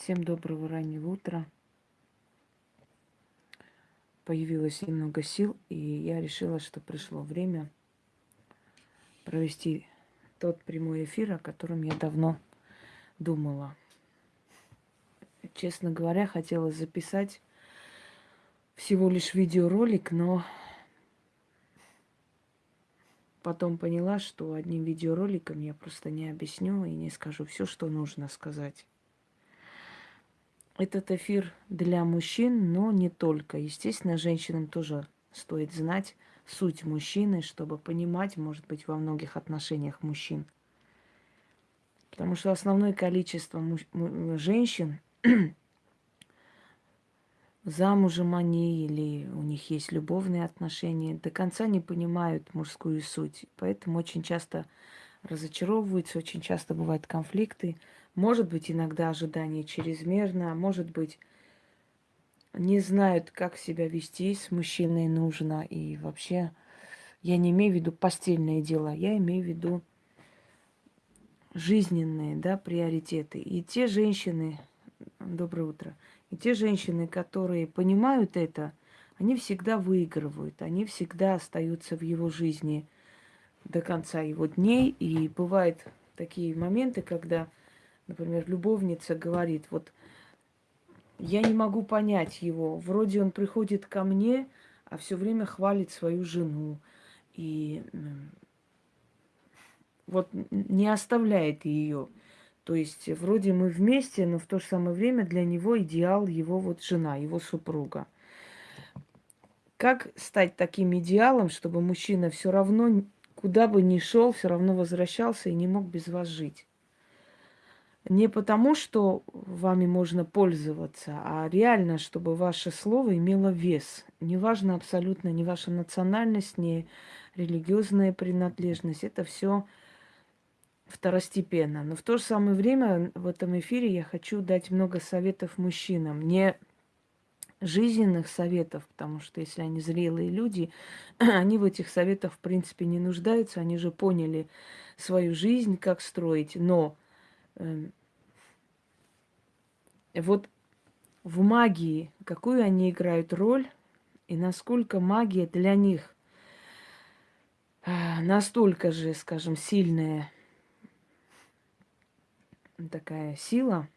Всем доброго раннего утра. Появилось немного сил, и я решила, что пришло время провести тот прямой эфир, о котором я давно думала. Честно говоря, хотела записать всего лишь видеоролик, но потом поняла, что одним видеороликом я просто не объясню и не скажу все, что нужно сказать. Этот эфир для мужчин, но не только. Естественно, женщинам тоже стоит знать суть мужчины, чтобы понимать, может быть, во многих отношениях мужчин. Потому что основное количество женщин замужем они или у них есть любовные отношения, до конца не понимают мужскую суть. Поэтому очень часто разочаровываются, очень часто бывают конфликты. Может быть, иногда ожидание чрезмерно, может быть, не знают, как себя вести с мужчиной нужно. И вообще, я не имею в виду постельное дело, я имею в виду жизненные да, приоритеты. И те женщины, доброе утро, и те женщины, которые понимают это, они всегда выигрывают, они всегда остаются в его жизни до конца его дней. И бывают такие моменты, когда, например, любовница говорит, вот я не могу понять его, вроде он приходит ко мне, а все время хвалит свою жену. И вот не оставляет ее. То есть вроде мы вместе, но в то же самое время для него идеал его вот жена, его супруга. Как стать таким идеалом, чтобы мужчина все равно, куда бы ни шел, все равно возвращался и не мог без вас жить? Не потому, что вами можно пользоваться, а реально, чтобы ваше слово имело вес. Неважно абсолютно ни ваша национальность, ни религиозная принадлежность. Это все второстепенно. Но в то же самое время в этом эфире я хочу дать много советов мужчинам. Не жизненных советов, потому что если они зрелые люди, они в этих советах в принципе не нуждаются, они же поняли свою жизнь, как строить. Но э, вот в магии, какую они играют роль, и насколько магия для них э, настолько же, скажем, сильная, такая сила,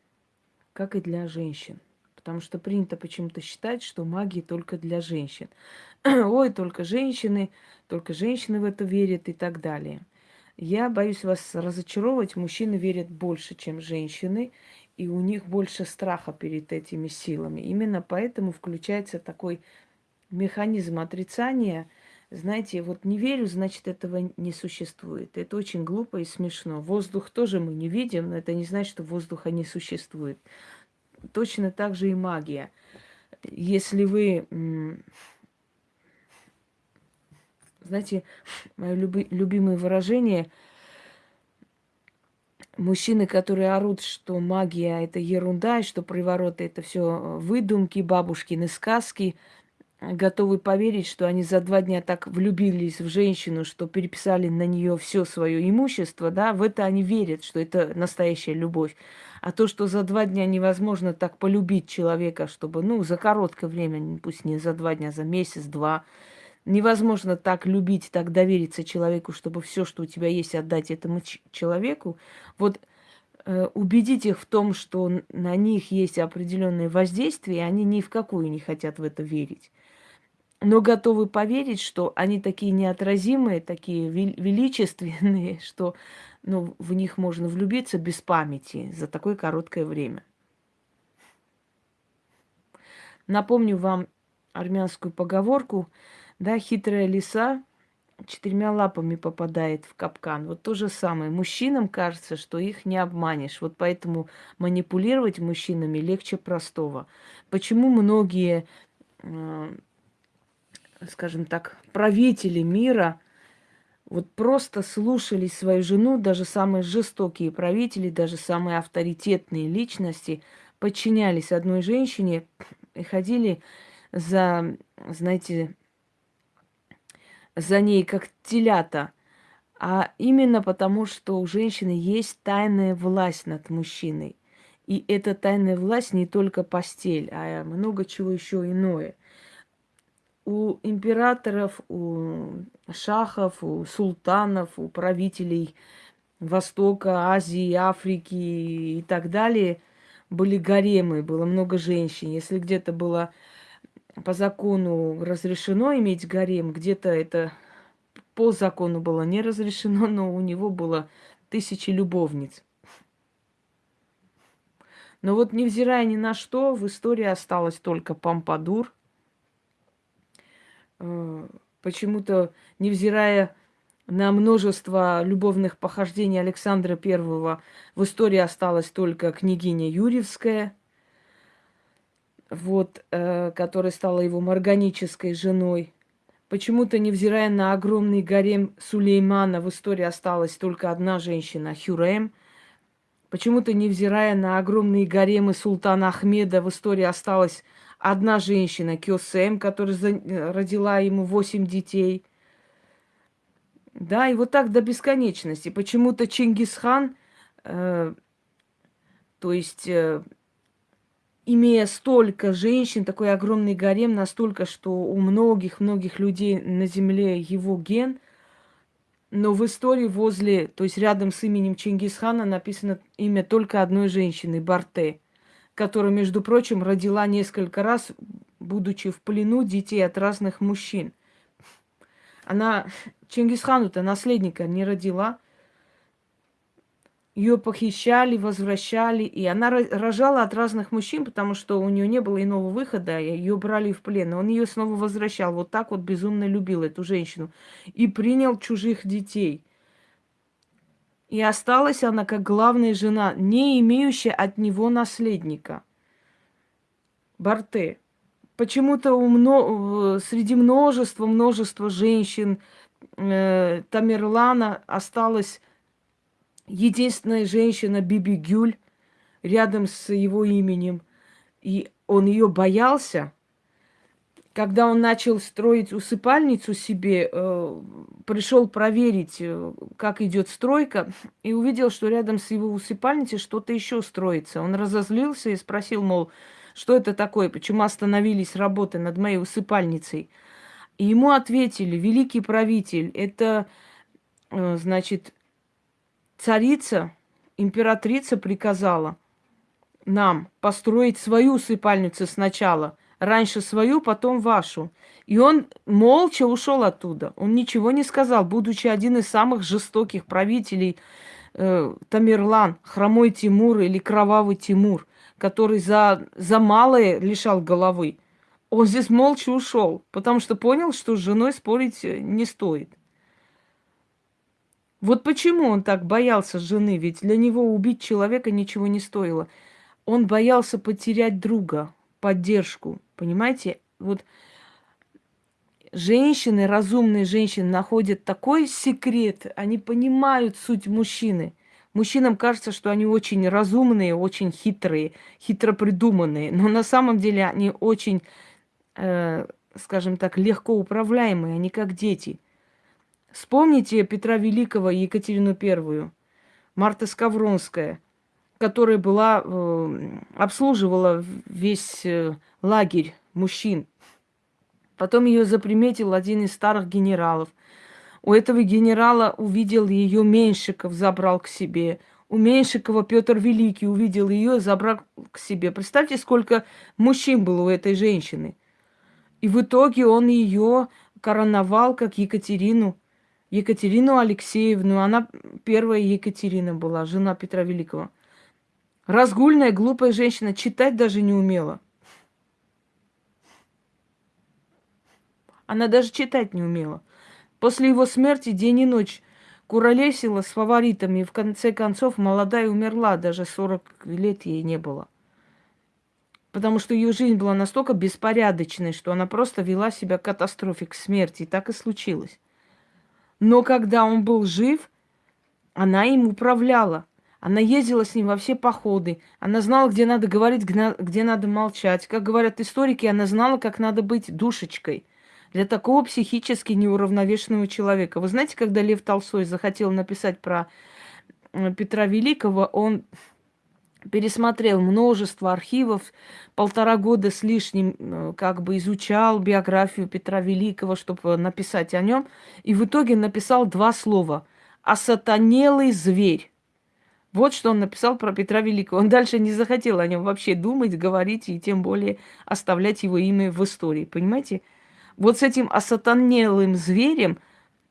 как и для женщин. Потому что принято почему-то считать, что магия только для женщин. Ой, только женщины, только женщины в это верят и так далее. Я боюсь вас разочаровывать. Мужчины верят больше, чем женщины, и у них больше страха перед этими силами. Именно поэтому включается такой механизм отрицания – знаете, вот не верю, значит, этого не существует. Это очень глупо и смешно. Воздух тоже мы не видим, но это не значит, что воздуха не существует. Точно так же и магия. Если вы, знаете, мое люби, любимое выражение, мужчины, которые орут, что магия это ерунда, и что привороты это все выдумки, бабушкины сказки, готовы поверить, что они за два дня так влюбились в женщину, что переписали на нее все свое имущество, да, в это они верят, что это настоящая любовь. А то, что за два дня невозможно так полюбить человека, чтобы, ну, за короткое время, пусть не за два дня, за месяц, два, невозможно так любить, так довериться человеку, чтобы все, что у тебя есть, отдать этому человеку. Вот э, убедить их в том, что на них есть определенное воздействие, и они ни в какую не хотят в это верить но готовы поверить, что они такие неотразимые, такие величественные, что ну, в них можно влюбиться без памяти за такое короткое время. Напомню вам армянскую поговорку, да, хитрая лиса четырьмя лапами попадает в капкан. Вот то же самое. Мужчинам кажется, что их не обманешь. Вот поэтому манипулировать мужчинами легче простого. Почему многие э, скажем так, правители мира вот просто слушали свою жену, даже самые жестокие правители, даже самые авторитетные личности подчинялись одной женщине и ходили за, знаете, за ней как телята. А именно потому, что у женщины есть тайная власть над мужчиной. И эта тайная власть не только постель, а много чего еще иное. У императоров, у шахов, у султанов, у правителей Востока, Азии, Африки и так далее были гаремы, было много женщин. Если где-то было по закону разрешено иметь гарем, где-то это по закону было не разрешено, но у него было тысячи любовниц. Но вот невзирая ни на что, в истории осталось только Помпадур. Э, почему-то, невзирая на множество любовных похождений Александра Первого, в истории осталась только княгиня Юрьевская, вот, э, которая стала его морганической женой. Почему-то, невзирая на огромный гарем Сулеймана, в истории осталась только одна женщина, Хюрем – Почему-то, невзирая на огромные гаремы султана Ахмеда, в истории осталась одна женщина, Кёсем, которая родила ему восемь детей. Да, и вот так до бесконечности. Почему-то Чингисхан, э, то есть, э, имея столько женщин, такой огромный гарем, настолько, что у многих-многих людей на земле его ген – но в истории возле, то есть рядом с именем Чингисхана написано имя только одной женщины, Барте, которая, между прочим, родила несколько раз, будучи в плену, детей от разных мужчин. Она Чингисхану-то наследника не родила, ее похищали, возвращали, и она рожала от разных мужчин, потому что у нее не было иного выхода, ее брали в плен. Он ее снова возвращал. Вот так вот безумно любил эту женщину. И принял чужих детей. И осталась она как главная жена, не имеющая от него наследника. Барте. Почему-то у мно... среди множества, множества женщин э, Тамерлана осталась единственная женщина Биби Гюль рядом с его именем. И он ее боялся. Когда он начал строить усыпальницу себе, э, пришел проверить, э, как идет стройка, и увидел, что рядом с его усыпальницей что-то еще строится. Он разозлился и спросил, мол, что это такое, почему остановились работы над моей усыпальницей. И ему ответили, великий правитель, это, э, значит, Царица, императрица приказала нам построить свою усыпальницу сначала. Раньше свою, потом вашу. И он молча ушел оттуда. Он ничего не сказал, будучи один из самых жестоких правителей э, Тамерлан, хромой Тимур или кровавый Тимур, который за, за малое лишал головы. Он здесь молча ушел, потому что понял, что с женой спорить э, не стоит. Вот почему он так боялся жены, ведь для него убить человека ничего не стоило. Он боялся потерять друга, поддержку, понимаете? Вот женщины, разумные женщины находят такой секрет, они понимают суть мужчины. Мужчинам кажется, что они очень разумные, очень хитрые, хитро придуманные, но на самом деле они очень, э, скажем так, легко управляемые, они как дети – Вспомните Петра Великого и Екатерину Первую, Марта Скавронская, которая была, э, обслуживала весь э, лагерь мужчин. Потом ее заприметил один из старых генералов. У этого генерала увидел ее Меньшиков, забрал к себе. У Меньшикова Петр Великий увидел ее, забрал к себе. Представьте, сколько мужчин было у этой женщины. И в итоге он ее короновал как Екатерину Екатерину Алексеевну. Она первая Екатерина была, жена Петра Великого. Разгульная, глупая женщина, читать даже не умела. Она даже читать не умела. После его смерти день и ночь куролесила с фаворитами. И в конце концов молодая умерла, даже 40 лет ей не было. Потому что ее жизнь была настолько беспорядочной, что она просто вела себя катастрофе, к смерти. И так и случилось. Но когда он был жив, она им управляла. Она ездила с ним во все походы. Она знала, где надо говорить, где надо молчать. Как говорят историки, она знала, как надо быть душечкой для такого психически неуравновешенного человека. Вы знаете, когда Лев Толстой захотел написать про э, Петра Великого, он пересмотрел множество архивов, полтора года с лишним э, как бы изучал биографию Петра Великого, чтобы написать о нем, и в итоге написал два слова «осатанелый зверь». Вот что он написал про Петра Великого. Он дальше не захотел о нем вообще думать, говорить и тем более оставлять его имя в истории. Понимаете? Вот с этим осатанелым зверем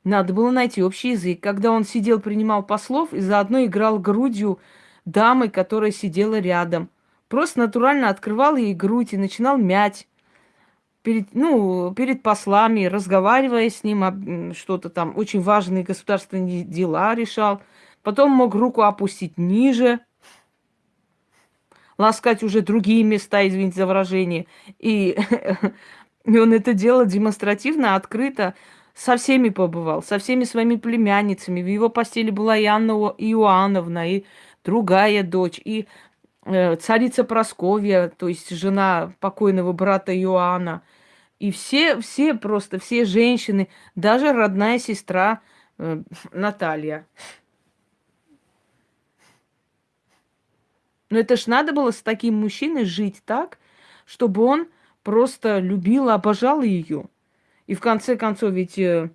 надо было найти общий язык. Когда он сидел, принимал послов и заодно играл грудью дамы, которая сидела рядом. Просто натурально открывал ей грудь и начинал мять перед, ну, перед послами, разговаривая с ним, что-то там, очень важные государственные дела решал. Потом мог руку опустить ниже, ласкать уже другие места, извините за выражение. И, и он это делал демонстративно, открыто, со всеми побывал, со всеми своими племянницами. В его постели была и Анна Иоанновна, и другая дочь, и э, царица Просковья, то есть жена покойного брата Иоанна. И все, все просто, все женщины, даже родная сестра э, Наталья. Но это ж надо было с таким мужчиной жить так, чтобы он просто любил, обожал ее. И в конце концов, ведь э,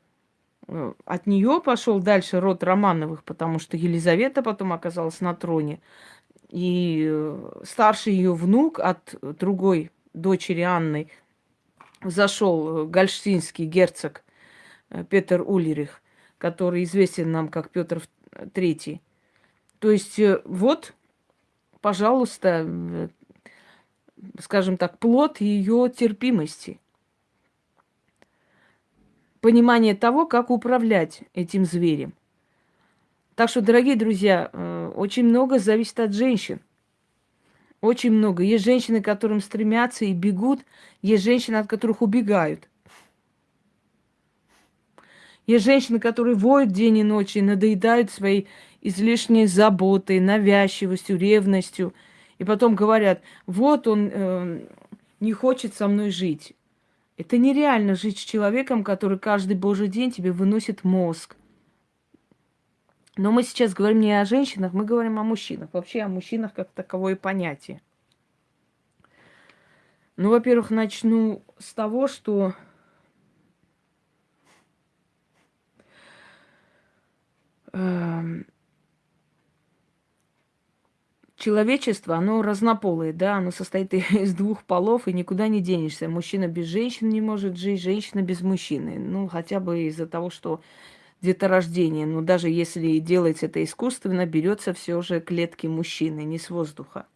от нее пошел дальше род Романовых, потому что Елизавета потом оказалась на троне. И э, старший ее внук от другой дочери Анны зашел гольштинский герцог Петр Улерих, который известен нам как Петр III. То есть вот пожалуйста, э, скажем так, плод ее терпимости. Понимание того, как управлять этим зверем. Так что, дорогие друзья, э, очень много зависит от женщин. Очень много. Есть женщины, которым стремятся и бегут. Есть женщины, от которых убегают. Есть женщины, которые воют день и ночь и надоедают своей излишней заботой, навязчивостью, ревностью. И потом говорят, вот он э, не хочет со мной жить. Это нереально жить с человеком, который каждый божий день тебе выносит мозг. Но мы сейчас говорим не о женщинах, мы говорим о мужчинах. Вообще о мужчинах как таковое понятие. Ну, во-первых, начну с того, что э, человечество, оно разнополое, да, оно состоит из двух полов, и никуда не денешься. Мужчина без женщины не может жить, женщина без мужчины. Ну, хотя бы из-за того, что деторождение. Но даже если делается это искусственно, берется все же клетки мужчины, не с воздуха.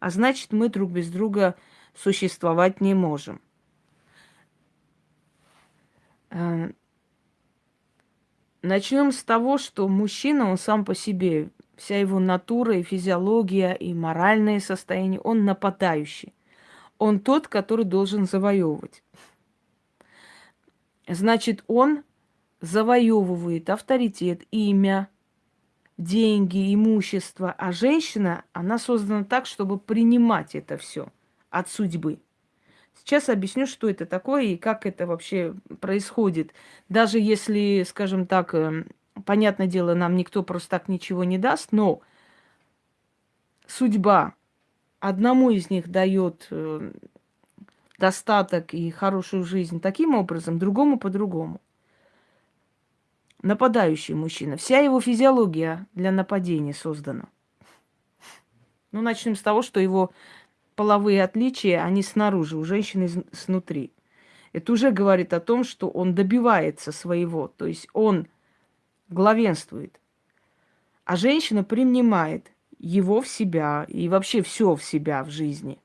А значит, мы друг без друга существовать не можем. Э, Начнем с того, что мужчина, он сам по себе вся его натура и физиология, и моральное состояние, он нападающий. Он тот, который должен завоевывать. Значит, он завоевывает авторитет, имя, деньги, имущество, а женщина, она создана так, чтобы принимать это все от судьбы. Сейчас объясню, что это такое и как это вообще происходит. Даже если, скажем так, эм, понятное дело, нам никто просто так ничего не даст, но судьба одному из них дает э, достаток и хорошую жизнь таким образом, другому по-другому. Нападающий мужчина. Вся его физиология для нападения создана. Ну, начнем с того, что его половые отличия, они снаружи, у женщины снутри. Это уже говорит о том, что он добивается своего. То есть он главенствует. А женщина принимает его в себя и вообще все в себя в жизни.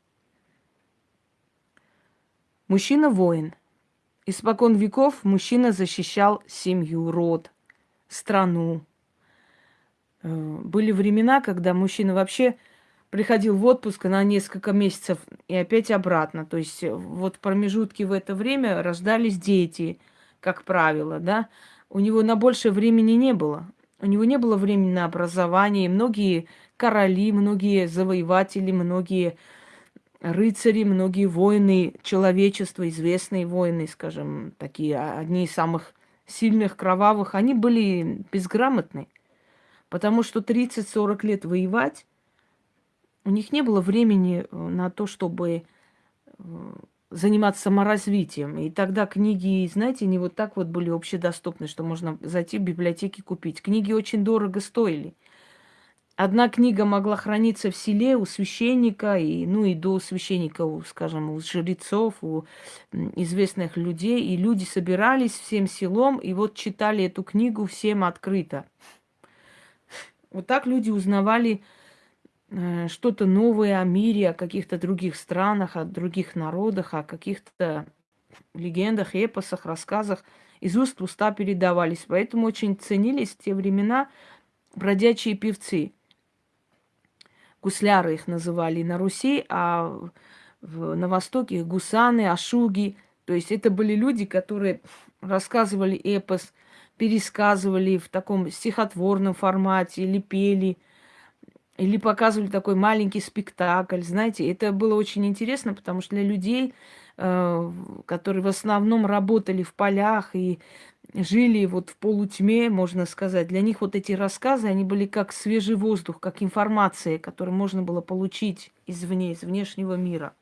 Мужчина воин. Испокон веков мужчина защищал семью, род, страну. Э, были времена, когда мужчина вообще приходил в отпуск на несколько месяцев и опять обратно. То есть вот в промежутке в это время рождались дети, как правило, да у него на больше времени не было. У него не было времени на образование. Многие короли, многие завоеватели, многие рыцари, многие воины человечества, известные воины, скажем, такие, а, одни из самых сильных, кровавых, они были безграмотны. Потому что 30-40 лет воевать, у них не было времени э, на то, чтобы э, заниматься саморазвитием. И тогда книги, знаете, не вот так вот были общедоступны, что можно зайти в библиотеки купить. Книги очень дорого стоили. Одна книга могла храниться в селе у священника, и, ну и до священника, у, скажем, у жрецов, у известных людей. И люди собирались всем селом, и вот читали эту книгу всем открыто. Вот так люди узнавали что-то новое о мире, о каких-то других странах, о других народах, о каких-то легендах, эпосах, рассказах из уст в уста передавались. Поэтому очень ценились в те времена бродячие певцы – гусляры их называли на Руси, а на Востоке гусаны, ашуги. То есть это были люди, которые рассказывали эпос, пересказывали в таком стихотворном формате, или пели, или показывали такой маленький спектакль. Знаете, это было очень интересно, потому что для людей, э, которые в основном работали в полях и жили вот в полутьме, можно сказать. Для них вот эти рассказы, они были как свежий воздух, как информация, которую можно было получить извне, из внешнего мира.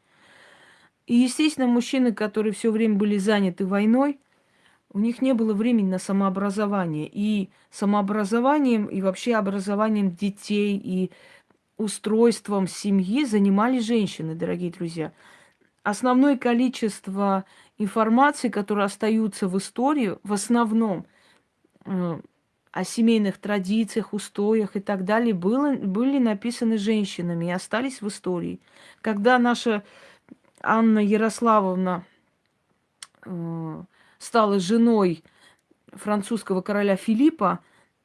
И, естественно, мужчины, которые все время были заняты войной, у них не было времени на самообразование. И самообразованием, и вообще образованием детей, и устройством семьи занимались женщины, дорогие друзья. Основное количество информации, которые остаются в истории, в основном э, о семейных традициях, устоях и так далее, было, были написаны женщинами и остались в истории. Когда наша Анна Ярославовна э, стала женой французского короля Филиппа,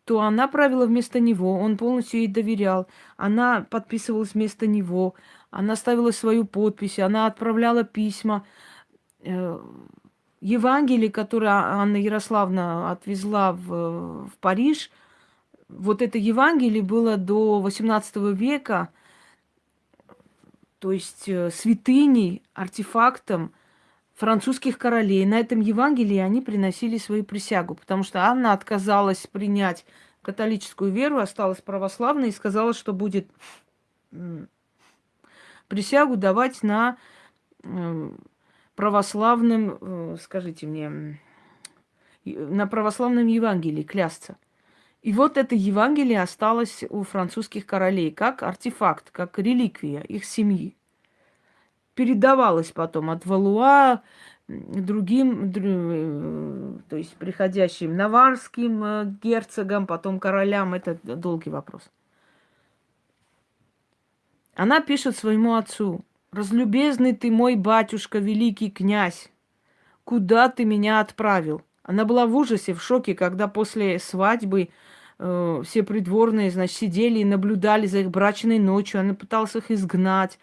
то она правила вместо него, он полностью ей доверял. Она подписывалась вместо него, она ставила свою подпись, она отправляла письма. Э, Евангелие, которое Анна Ярославна отвезла в, в Париж, вот это Евангелие было до XVIII века, то есть э, святыней, артефактом французских королей. На этом Евангелии они приносили свою присягу, потому что Анна отказалась принять католическую веру, осталась православной и сказала, что будет присягу давать на православным, э, скажите мне, на православном Евангелии клясться. И вот это Евангелие осталось у французских королей как артефакт, как реликвия их семьи. Передавалось потом от Валуа другим, э, то есть приходящим наварским э, герцогам, потом королям. Это долгий вопрос. Она пишет своему отцу, Разлюбезный ты мой батюшка, великий князь, куда ты меня отправил? Она была в ужасе, в шоке, когда после свадьбы э, все придворные, значит, сидели и наблюдали за их брачной ночью. Она пыталась их изгнать.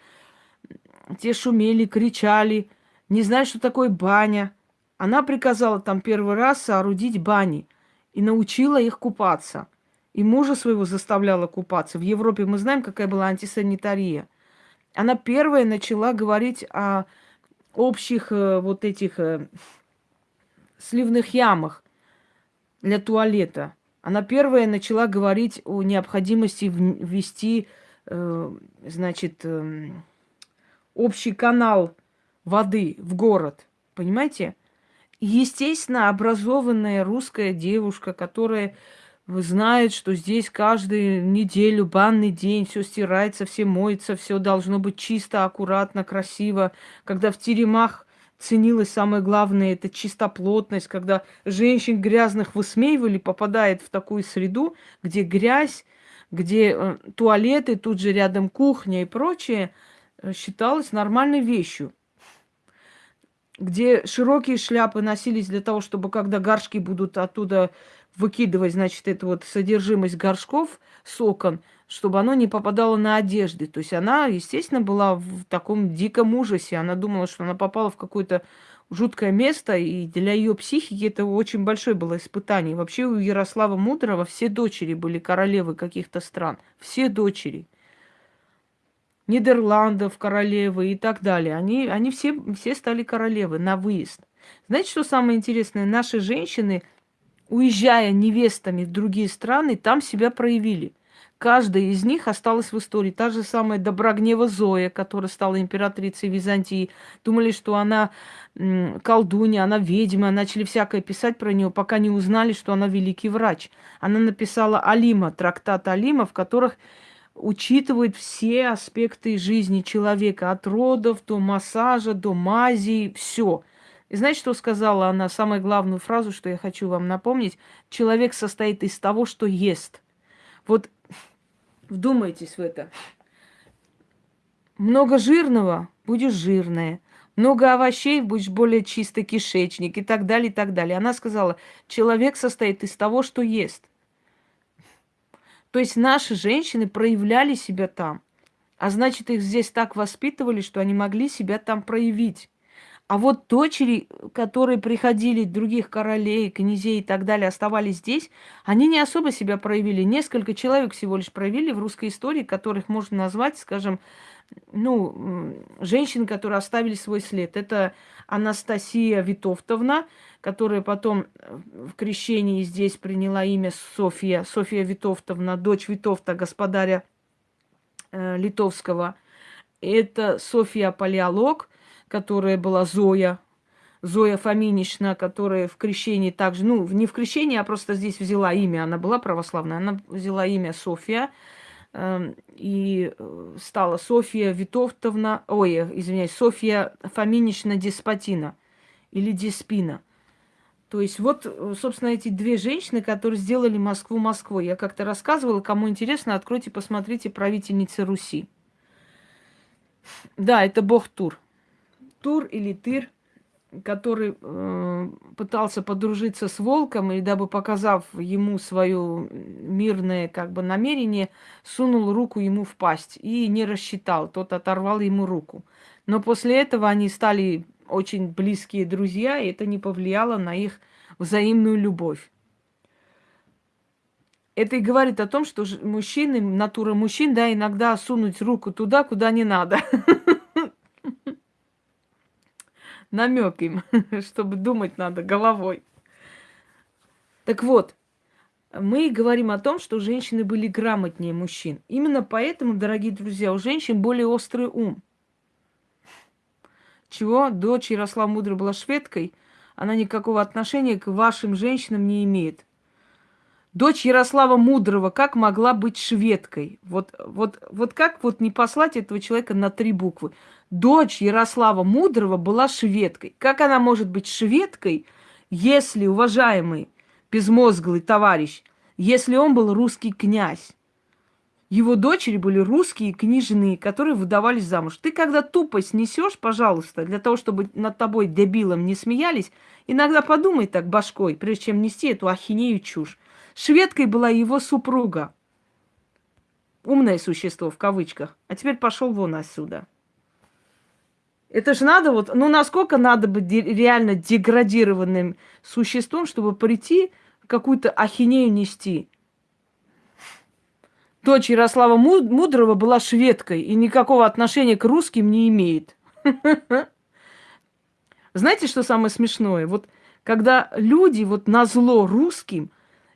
Те шумели, кричали, не знают, что такое баня. Она приказала там первый раз соорудить бани и научила их купаться. И мужа своего заставляла купаться. В Европе мы знаем, какая была антисанитария – она первая начала говорить о общих э, вот этих э, сливных ямах для туалета. Она первая начала говорить о необходимости ввести, э, значит, э, общий канал воды в город. Понимаете? Естественно, образованная русская девушка, которая знает, что здесь каждую неделю, банный день, все стирается, все моется, все должно быть чисто, аккуратно, красиво. Когда в теремах ценилось самое главное, это чистоплотность, когда женщин грязных высмеивали, попадает в такую среду, где грязь, где э, туалеты, тут же рядом кухня и прочее, считалось нормальной вещью где широкие шляпы носились для того, чтобы когда горшки будут оттуда выкидывать, значит, это вот содержимость горшков с окон, чтобы оно не попадало на одежды. То есть она, естественно, была в таком диком ужасе. Она думала, что она попала в какое-то жуткое место, и для ее психики это очень большое было испытание. Вообще у Ярослава Мудрого все дочери были королевы каких-то стран. Все дочери. Нидерландов королевы и так далее. Они, они все, все стали королевы на выезд. Знаете, что самое интересное? Наши женщины – уезжая невестами в другие страны, там себя проявили. Каждая из них осталась в истории. Та же самая Доброгнева Зоя, которая стала императрицей Византии. Думали, что она колдунья, она ведьма. Начали всякое писать про нее, пока не узнали, что она великий врач. Она написала Алима, трактат Алима, в которых учитывает все аспекты жизни человека, от родов до массажа, до мази, все. И знаете, что сказала она? Самую главную фразу, что я хочу вам напомнить. Человек состоит из того, что ест. Вот вдумайтесь в это. Много жирного – будешь жирная. Много овощей – будешь более чистый кишечник и так далее, и так далее. Она сказала, человек состоит из того, что ест. То есть наши женщины проявляли себя там. А значит, их здесь так воспитывали, что они могли себя там проявить. А вот дочери, которые приходили других королей, князей и так далее, оставались здесь, они не особо себя проявили. Несколько человек всего лишь проявили в русской истории, которых можно назвать, скажем, ну, женщин, которые оставили свой след. Это Анастасия Витовтовна, которая потом э, в крещении здесь приняла имя София, София Витовтовна, дочь Витовта, господаря э, Литовского. Это София Палеолог – которая была Зоя, Зоя Фоминична, которая в крещении также, ну, не в крещении, а просто здесь взяла имя, она была православная, она взяла имя София, э, и стала София Витовтовна, ой, извиняюсь, София Фоминична Деспотина или Деспина. То есть вот, собственно, эти две женщины, которые сделали Москву Москвой. Я как-то рассказывала, кому интересно, откройте, посмотрите «Правительницы Руси». Да, это бог Тур. Тур или Тыр, который э, пытался подружиться с волком, и дабы показав ему свое мирное как бы намерение, сунул руку ему в пасть и не рассчитал, тот оторвал ему руку. Но после этого они стали очень близкие друзья, и это не повлияло на их взаимную любовь. Это и говорит о том, что мужчины, натура мужчин, да, иногда сунуть руку туда, куда не надо. намек им, чтобы думать надо головой. Так вот, мы говорим о том, что женщины были грамотнее мужчин. Именно поэтому, дорогие друзья, у женщин более острый ум. Чего дочь Ярослава Мудрая была шведкой, она никакого отношения к вашим женщинам не имеет. Дочь Ярослава Мудрого как могла быть шведкой? Вот, вот, вот как вот не послать этого человека на три буквы? Дочь Ярослава Мудрого была шведкой. Как она может быть шведкой, если, уважаемый безмозглый товарищ, если он был русский князь? Его дочери были русские княжны, которые выдавались замуж. Ты когда тупость несешь, пожалуйста, для того, чтобы над тобой дебилом не смеялись, иногда подумай так башкой, прежде чем нести эту ахинею чушь. Шведкой была его супруга. Умное существо, в кавычках. А теперь пошел вон отсюда. Это же надо вот, ну насколько надо быть реально деградированным существом, чтобы прийти какую-то ахинею нести. Дочь Ярослава Мудрого была шведкой и никакого отношения к русским не имеет. Знаете, что самое смешное? Вот когда люди вот на зло русским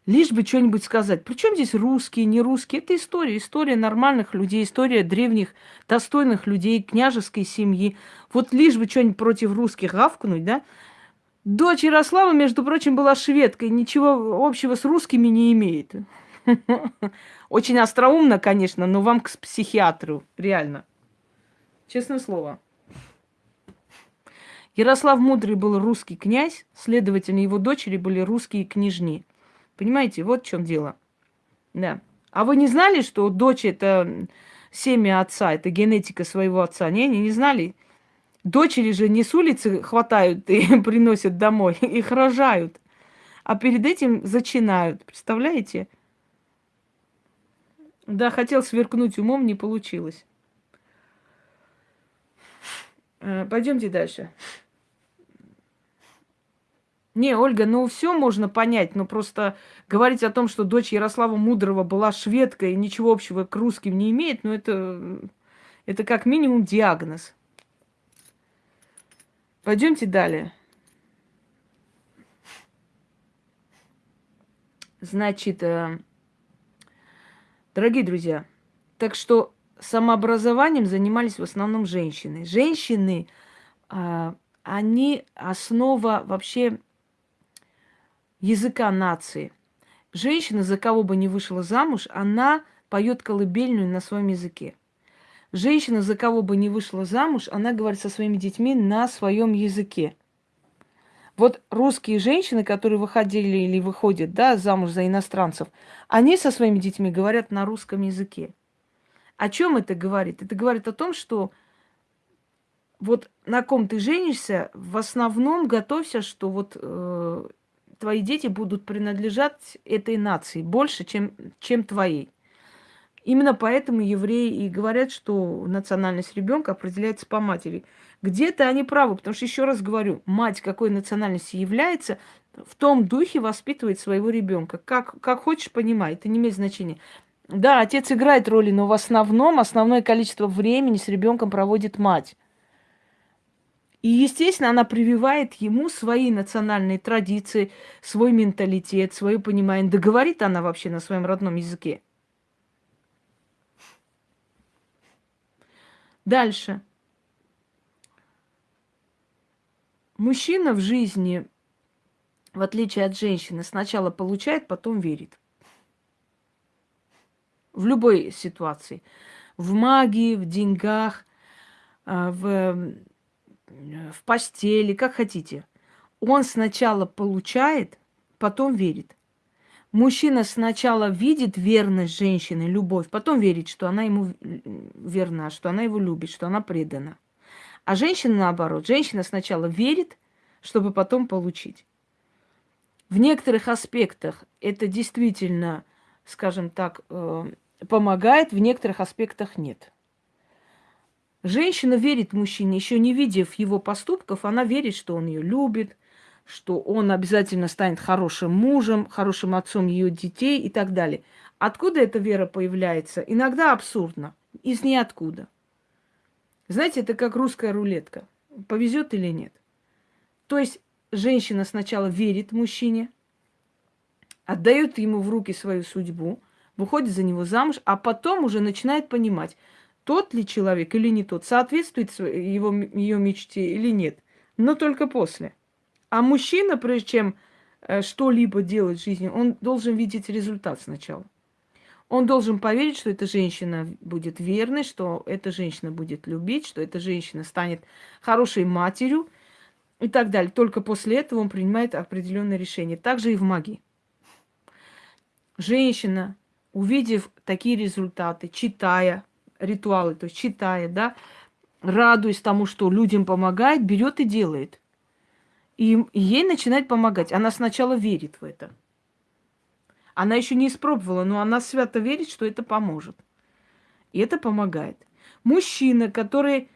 лишь бы что-нибудь сказать. Причем здесь русские, не русские? Это история, история нормальных людей, история древних, достойных людей, княжеской семьи. Вот лишь бы что-нибудь против русских гавкнуть, да? Дочь Ярослава, между прочим, была шведкой, ничего общего с русскими не имеет. Очень остроумно, конечно, но вам к психиатру, реально. Честное слово. Ярослав Мудрый был русский князь, следовательно, его дочери были русские княжни. Понимаете, вот в чем дело. Да. А вы не знали, что дочь это семя отца, это генетика своего отца? Не, не, не знали. Дочери же не с улицы хватают и приносят домой, их рожают. А перед этим зачинают. Представляете? Да, хотел сверкнуть умом, не получилось. Э, пойдемте дальше. Не, Ольга, ну все можно понять, но просто говорить о том, что дочь Ярослава Мудрого была шведкой и ничего общего к русским не имеет, ну это, это как минимум диагноз. Пойдемте далее. Значит, э, Дорогие друзья, так что самообразованием занимались в основном женщины. Женщины, а, они основа вообще языка нации. Женщина, за кого бы ни вышла замуж, она поет колыбельную на своем языке. Женщина, за кого бы ни вышла замуж, она говорит со своими детьми на своем языке. Вот русские женщины, которые выходили или выходят да, замуж за иностранцев, они со своими детьми говорят на русском языке. О чем это говорит? Это говорит о том, что вот на ком ты женишься, в основном готовься, что вот э, твои дети будут принадлежать этой нации больше, чем, чем твоей. Именно поэтому евреи и говорят, что национальность ребенка определяется по матери. Где-то они правы, потому что, еще раз говорю, мать какой национальности является, в том духе воспитывает своего ребенка. Как, как хочешь, понимай, это не имеет значения. Да, отец играет роли, но в основном основное количество времени с ребенком проводит мать. И, естественно, она прививает ему свои национальные традиции, свой менталитет, свое понимание. Да говорит она вообще на своем родном языке. Дальше. Мужчина в жизни, в отличие от женщины, сначала получает, потом верит. В любой ситуации. В магии, в деньгах, а, в, в постели, как хотите. Он сначала получает, потом верит. Мужчина сначала видит верность женщины, любовь, потом верит, что она ему верна, что она его любит, что она предана. А женщина наоборот. Женщина сначала верит, чтобы потом получить. В некоторых аспектах это действительно, скажем так, э, помогает, в некоторых аспектах нет. Женщина верит мужчине, еще не видев его поступков, она верит, что он ее любит, что он обязательно станет хорошим мужем, хорошим отцом ее детей и так далее. Откуда эта вера появляется? Иногда абсурдно, из ниоткуда. Знаете, это как русская рулетка. Повезет или нет. То есть женщина сначала верит мужчине, отдает ему в руки свою судьбу, выходит за него замуж, а потом уже начинает понимать, тот ли человек или не тот, соответствует его, ее мечте или нет. Но только после. А мужчина, прежде чем э, что-либо делать в жизни, он должен видеть результат сначала. Он должен поверить, что эта женщина будет верной, что эта женщина будет любить, что эта женщина станет хорошей матерью и так далее. Только после этого он принимает определенное решение. Также и в магии. Женщина, увидев такие результаты, читая ритуалы, то есть читая, да, радуясь тому, что людям помогает, берет и делает. И ей начинает помогать. Она сначала верит в это. Она еще не испробовала, но она свято верит, что это поможет. И это помогает. Мужчина, который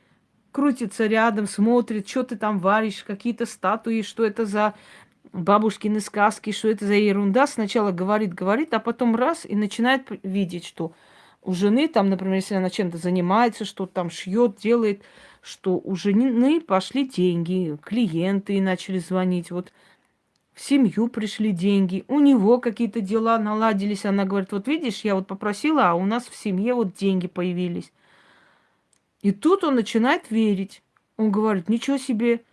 крутится рядом, смотрит, что ты там варишь, какие-то статуи, что это за бабушкины сказки, что это за ерунда, сначала говорит, говорит, а потом раз и начинает видеть, что у жены там, например, если она чем-то занимается, что там шьет, делает, что у жены пошли деньги, клиенты начали звонить, вот в семью пришли деньги, у него какие-то дела наладились. Она говорит, вот видишь, я вот попросила, а у нас в семье вот деньги появились. И тут он начинает верить. Он говорит, ничего себе,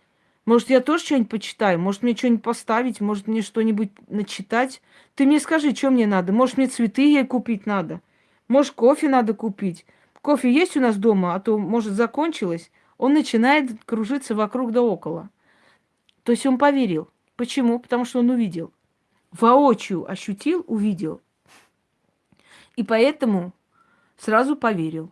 может, я тоже что-нибудь почитаю, может, мне что-нибудь поставить, может, мне что-нибудь начитать. Ты мне скажи, что мне надо, может, мне цветы ей купить надо, может, кофе надо купить. Кофе есть у нас дома, а то, может, закончилось. Он начинает кружиться вокруг да около. То есть он поверил. Почему? Потому что он увидел. Воочию ощутил, увидел. И поэтому сразу поверил,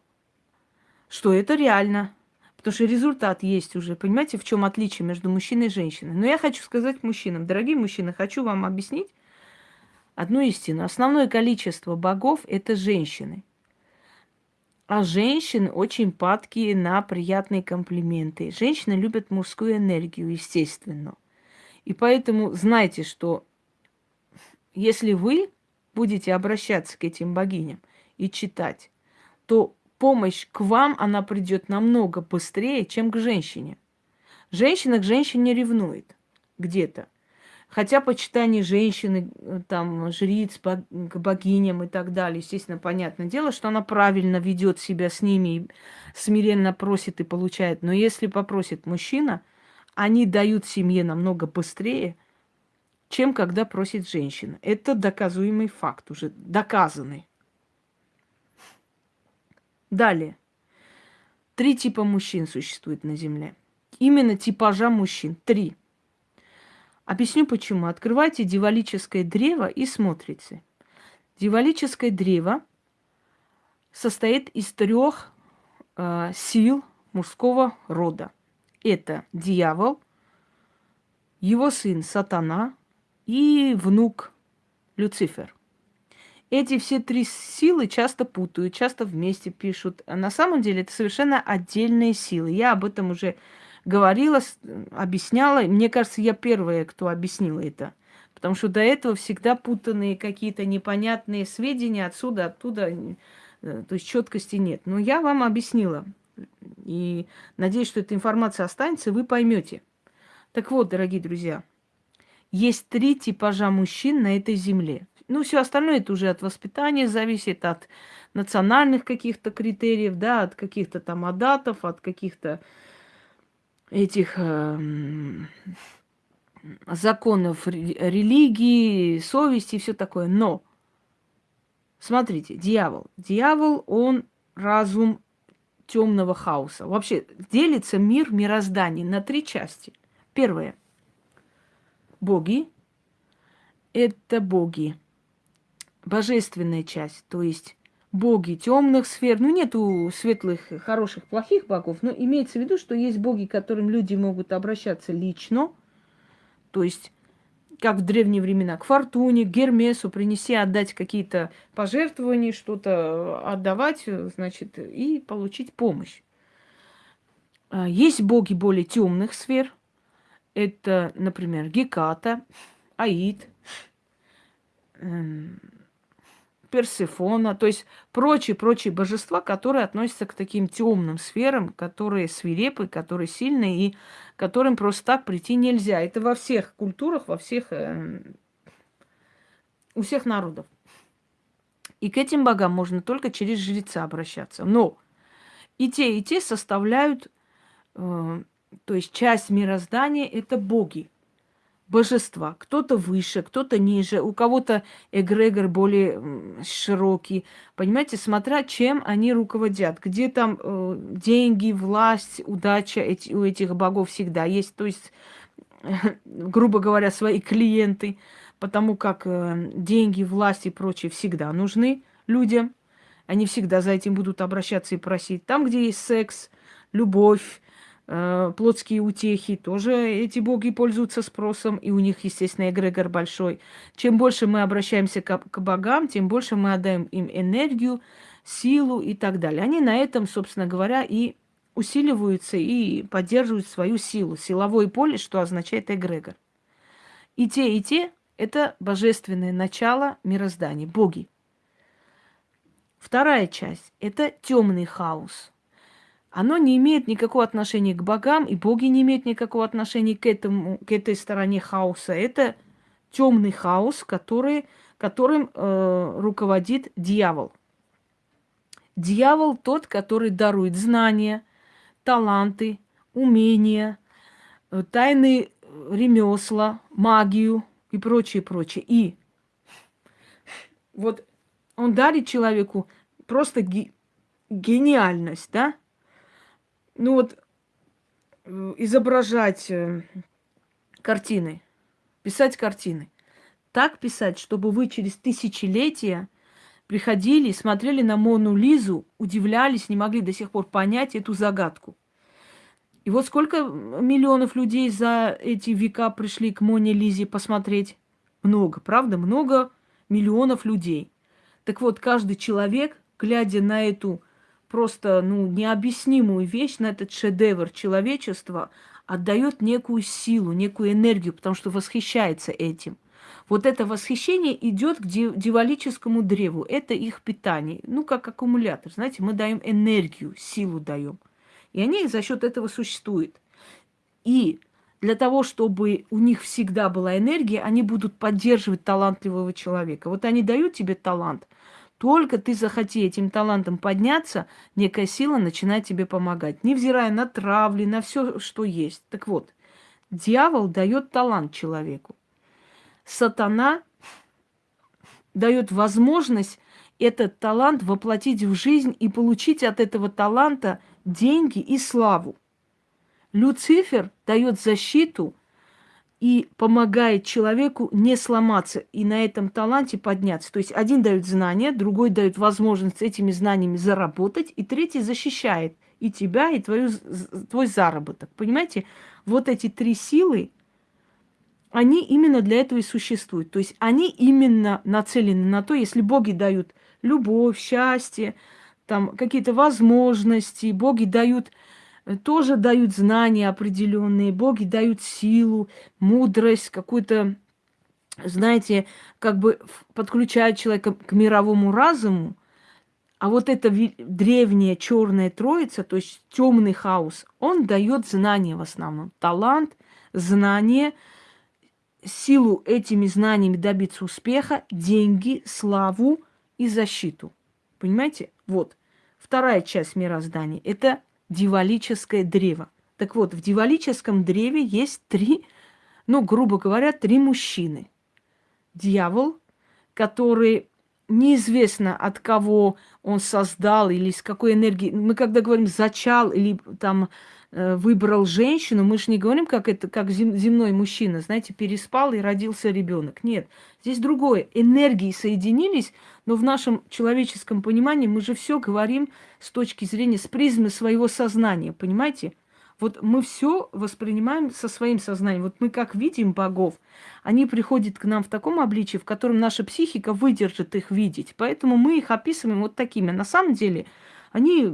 что это реально. Потому что результат есть уже. Понимаете, в чем отличие между мужчиной и женщиной? Но я хочу сказать мужчинам, дорогие мужчины, хочу вам объяснить одну истину. Основное количество богов – это женщины. А женщины очень падкие на приятные комплименты. Женщины любят мужскую энергию, естественно. И поэтому знайте, что если вы будете обращаться к этим богиням и читать, то помощь к вам, она придет намного быстрее, чем к женщине. Женщина к женщине ревнует где-то. Хотя почитание женщины, э, там, жриц к богиням и так далее, естественно, понятное дело, что она правильно ведет себя с ними, и смиренно просит и получает. Но если попросит мужчина, они дают семье намного быстрее, чем когда просит женщина. Это доказуемый факт, уже доказанный. Далее. Три типа мужчин существует на Земле. Именно типажа мужчин. Три. Объясню почему. Открывайте дивалическое древо и смотрите. Дивалическое древо состоит из трех э, сил мужского рода. Это дьявол, его сын сатана и внук Люцифер. Эти все три силы часто путают, часто вместе пишут. На самом деле это совершенно отдельные силы. Я об этом уже говорила, объясняла. Мне кажется, я первая, кто объяснила это. Потому что до этого всегда путанные какие-то непонятные сведения отсюда, оттуда. Э, то есть четкости нет. Но я вам объяснила. И надеюсь, что эта информация останется, и вы поймете. Так вот, дорогие друзья, есть три типажа мужчин на этой земле. Ну, все остальное это уже от воспитания зависит, от национальных каких-то критериев, да, от каких-то там адатов, от каких-то этих э, законов религии, совести и все такое. Но, смотрите, дьявол. Дьявол, он разум темного хаоса. Вообще делится мир, мироздание на три части. Первое. Боги. Это боги. Божественная часть, то есть боги темных сфер. Ну, нету светлых, хороших, плохих богов, но имеется в виду, что есть боги, к которым люди могут обращаться лично. То есть, как в древние времена, к Фортуне, к Гермесу, принеси, отдать какие-то пожертвования, что-то отдавать, значит, и получить помощь. А, есть боги более темных сфер. Это, например, Геката, Аид, эм, Персифона, то есть прочие-прочие божества, которые относятся к таким темным сферам, которые свирепы, которые сильные и которым просто так прийти нельзя. Это во всех культурах, во всех, э, у всех народов. И к этим богам можно только через жреца обращаться. Но и те, и те составляют, э, то есть часть мироздания – это боги божества. Кто-то выше, кто-то ниже, у кого-то эгрегор более широкий. Понимаете, смотря чем они руководят. Где там э, деньги, власть, удача эти, у этих богов всегда есть. То есть, грубо говоря, свои клиенты. Потому как э, деньги, власть и прочее всегда нужны людям. Они всегда за этим будут обращаться и просить. Там, где есть секс, любовь, плотские утехи, тоже эти боги пользуются спросом, и у них, естественно, эгрегор большой. Чем больше мы обращаемся к, к богам, тем больше мы отдаем им энергию, силу и так далее. Они на этом, собственно говоря, и усиливаются и поддерживают свою силу. Силовое поле, что означает эгрегор. И те, и те – это божественное начало мироздания, боги. Вторая часть – это темный хаос – оно не имеет никакого отношения к богам, и боги не имеют никакого отношения к, этому, к этой стороне хаоса. Это темный хаос, который, которым э, руководит дьявол. Дьявол тот, который дарует знания, таланты, умения, э, тайны ремесла, магию и прочее, прочее. И вот он дарит человеку просто гениальность, да? Ну вот э, изображать э, картины, писать картины. Так писать, чтобы вы через тысячелетия приходили, смотрели на Мону Лизу, удивлялись, не могли до сих пор понять эту загадку. И вот сколько миллионов людей за эти века пришли к Моне Лизе посмотреть? Много, правда? Много миллионов людей. Так вот, каждый человек, глядя на эту просто ну, необъяснимую вещь, на этот шедевр человечества, отдает некую силу, некую энергию, потому что восхищается этим. Вот это восхищение идет к дивалическому древу. Это их питание. Ну, как аккумулятор. Знаете, мы даем энергию, силу даем. И они за счет этого существуют. И для того, чтобы у них всегда была энергия, они будут поддерживать талантливого человека. Вот они дают тебе талант, только ты захоти этим талантом подняться, некая сила начинает тебе помогать, невзирая на травли, на все, что есть. Так вот, дьявол дает талант человеку. Сатана дает возможность этот талант воплотить в жизнь и получить от этого таланта деньги и славу. Люцифер дает защиту и помогает человеку не сломаться и на этом таланте подняться. То есть один дает знания, другой дает возможность этими знаниями заработать, и третий защищает и тебя, и твою, твой заработок. Понимаете? Вот эти три силы, они именно для этого и существуют. То есть они именно нацелены на то, если боги дают любовь, счастье, там какие-то возможности, боги дают тоже дают знания определенные, боги дают силу, мудрость, какую-то, знаете, как бы подключают человека к мировому разуму. А вот эта древняя черная троица, то есть темный хаос, он дает знания в основном. Талант, знания, силу этими знаниями добиться успеха, деньги, славу и защиту. Понимаете? Вот. Вторая часть мироздания – это дивалическое древо. Так вот, в дивалическом древе есть три, ну, грубо говоря, три мужчины. Дьявол, который неизвестно от кого он создал или с какой энергии. Мы когда говорим зачал или там выбрал женщину, мы же не говорим, как это, как земной мужчина, знаете, переспал и родился ребенок. Нет, здесь другое. Энергии соединились, но в нашем человеческом понимании мы же все говорим с точки зрения, с призмы своего сознания, понимаете? Вот мы все воспринимаем со своим сознанием. Вот мы как видим богов, они приходят к нам в таком обличии, в котором наша психика выдержит их видеть. Поэтому мы их описываем вот такими. На самом деле они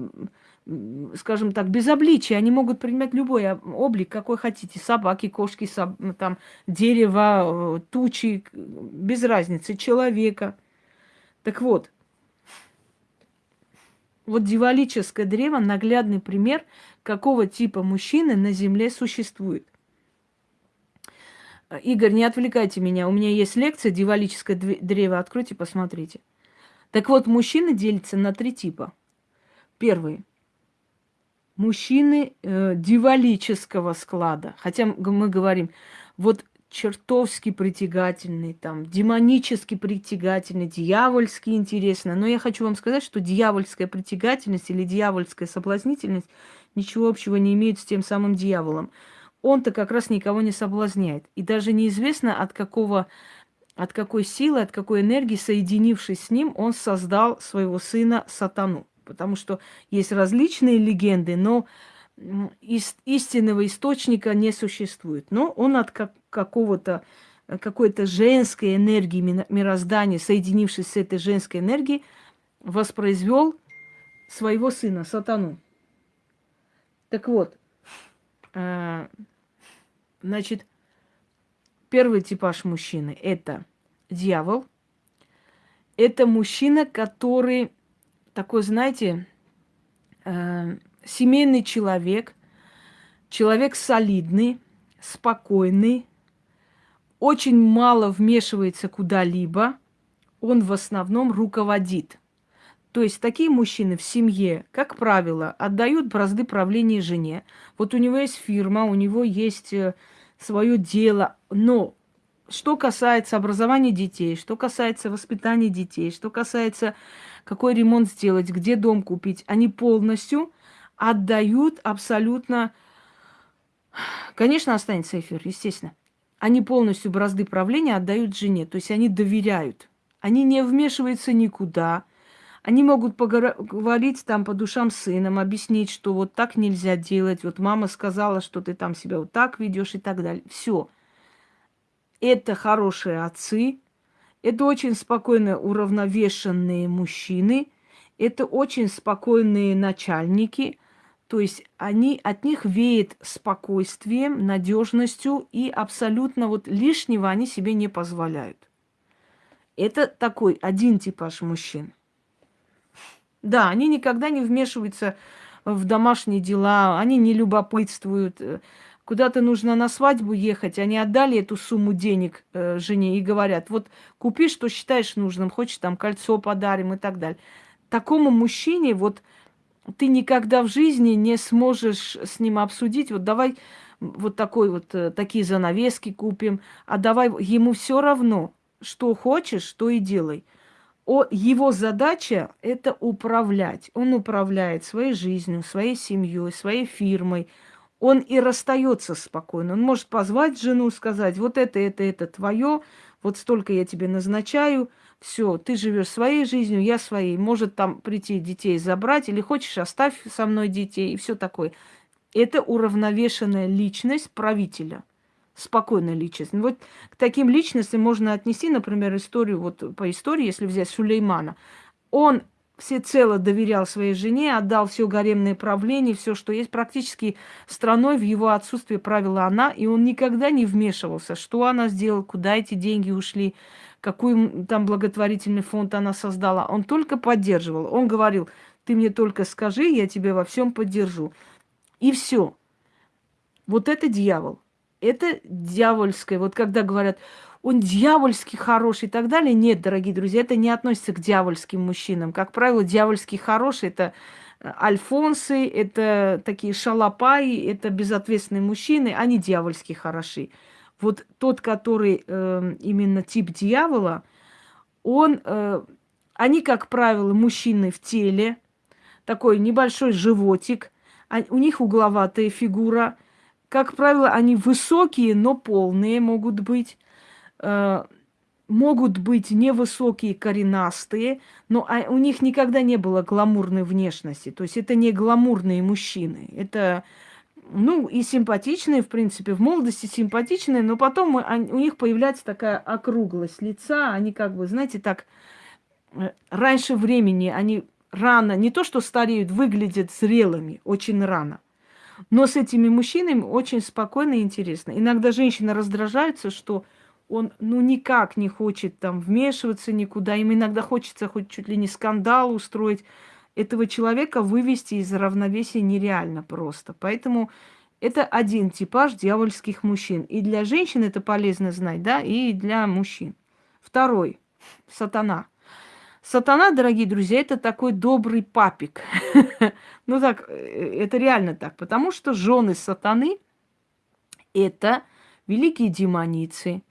скажем так, без обличия. Они могут принимать любой облик, какой хотите. Собаки, кошки, соб... Там, дерево, э, тучи, без разницы, человека. Так вот, вот дивалическое древо – наглядный пример, какого типа мужчины на Земле существует. Игорь, не отвлекайте меня, у меня есть лекция «Дивалическое древо», откройте, посмотрите. Так вот, мужчины делятся на три типа. Первый – мужчины э, дивалического склада. Хотя мы говорим, вот чертовски притягательный, там, демонически притягательный, дьявольски интересно. Но я хочу вам сказать, что дьявольская притягательность или дьявольская соблазнительность ничего общего не имеет с тем самым дьяволом. Он-то как раз никого не соблазняет. И даже неизвестно, от какого от какой силы, от какой энергии, соединившись с ним, он создал своего сына сатану потому что есть различные легенды, но истинного источника не существует. Но он от как, какого-то какой-то женской энергии мироздания, соединившись с этой женской энергией, воспроизвел своего сына, сатану. Так вот, э, значит, первый типаж мужчины – это дьявол. Это мужчина, который такой, знаете, э, семейный человек, человек солидный, спокойный, очень мало вмешивается куда-либо, он в основном руководит. То есть такие мужчины в семье, как правило, отдают бразды правления жене. Вот у него есть фирма, у него есть э, свое дело, но что касается образования детей, что касается воспитания детей, что касается какой ремонт сделать, где дом купить, они полностью отдают абсолютно... Конечно, останется эфир, естественно. Они полностью бразды правления отдают жене, то есть они доверяют. Они не вмешиваются никуда. Они могут поговорить там по душам с сыном, объяснить, что вот так нельзя делать. Вот мама сказала, что ты там себя вот так ведешь и так далее. Все. Это хорошие отцы, это очень спокойно уравновешенные мужчины, это очень спокойные начальники, то есть они, от них веет спокойствием, надежностью и абсолютно вот лишнего они себе не позволяют. Это такой один типаж мужчин. Да, они никогда не вмешиваются в домашние дела, они не любопытствуют, куда-то нужно на свадьбу ехать, они отдали эту сумму денег э, жене и говорят, вот купи, что считаешь нужным, хочешь там кольцо подарим и так далее. Такому мужчине вот ты никогда в жизни не сможешь с ним обсудить, вот давай вот такой вот, э, такие занавески купим, а давай ему все равно, что хочешь, то и делай. О, его задача – это управлять. Он управляет своей жизнью, своей семьей, своей фирмой. Он и расстается спокойно. Он может позвать жену, сказать, вот это, это, это твое, вот столько я тебе назначаю, все, ты живешь своей жизнью, я своей. Может там прийти детей забрать, или хочешь, оставь со мной детей, и все такое. Это уравновешенная личность правителя – спокойная личность. Вот к таким личностям можно отнести, например, историю, вот по истории, если взять Сулеймана. Он всецело доверял своей жене, отдал все гаремное правление, все, что есть. Практически страной в его отсутствие правила она, и он никогда не вмешивался, что она сделала, куда эти деньги ушли, какой там благотворительный фонд она создала. Он только поддерживал. Он говорил, ты мне только скажи, я тебя во всем поддержу. И все. Вот это дьявол это дьявольское. Вот когда говорят, он дьявольский хороший и так далее. Нет, дорогие друзья, это не относится к дьявольским мужчинам. Как правило, дьявольский хороший – это э, альфонсы, это такие шалопаи, это безответственные мужчины, они дьявольски хороши. Вот тот, который э, именно тип дьявола, он, э, они, как правило, мужчины в теле, такой небольшой животик, а, у них угловатая фигура – как правило, они высокие, но полные могут быть. Э, могут быть невысокие, коренастые, но а, у них никогда не было гламурной внешности. То есть это не гламурные мужчины. Это, ну, и симпатичные, в принципе, в молодости симпатичные, но потом у них появляется такая округлость лица. Они как бы, знаете, так э, раньше времени, они рано, не то что стареют, выглядят зрелыми очень рано. Но с этими мужчинами очень спокойно и интересно. Иногда женщина раздражается, что он ну никак не хочет там вмешиваться никуда. Им иногда хочется хоть чуть ли не скандал устроить. Этого человека вывести из равновесия нереально просто. Поэтому это один типаж дьявольских мужчин. И для женщин это полезно знать, да, и для мужчин. Второй. Сатана. Сатана, дорогие друзья, это такой добрый папик. ну так, э, это реально так. Потому что жены сатаны – это великие демоницы,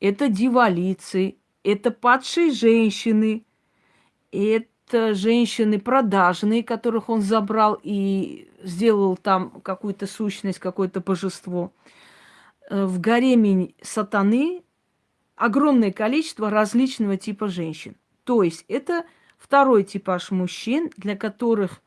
это дивалицы, это падшие женщины, это женщины продажные, которых он забрал и сделал там какую-то сущность, какое-то божество. Э, в гареме сатаны огромное количество различного типа женщин. То есть это второй типаж мужчин, для которых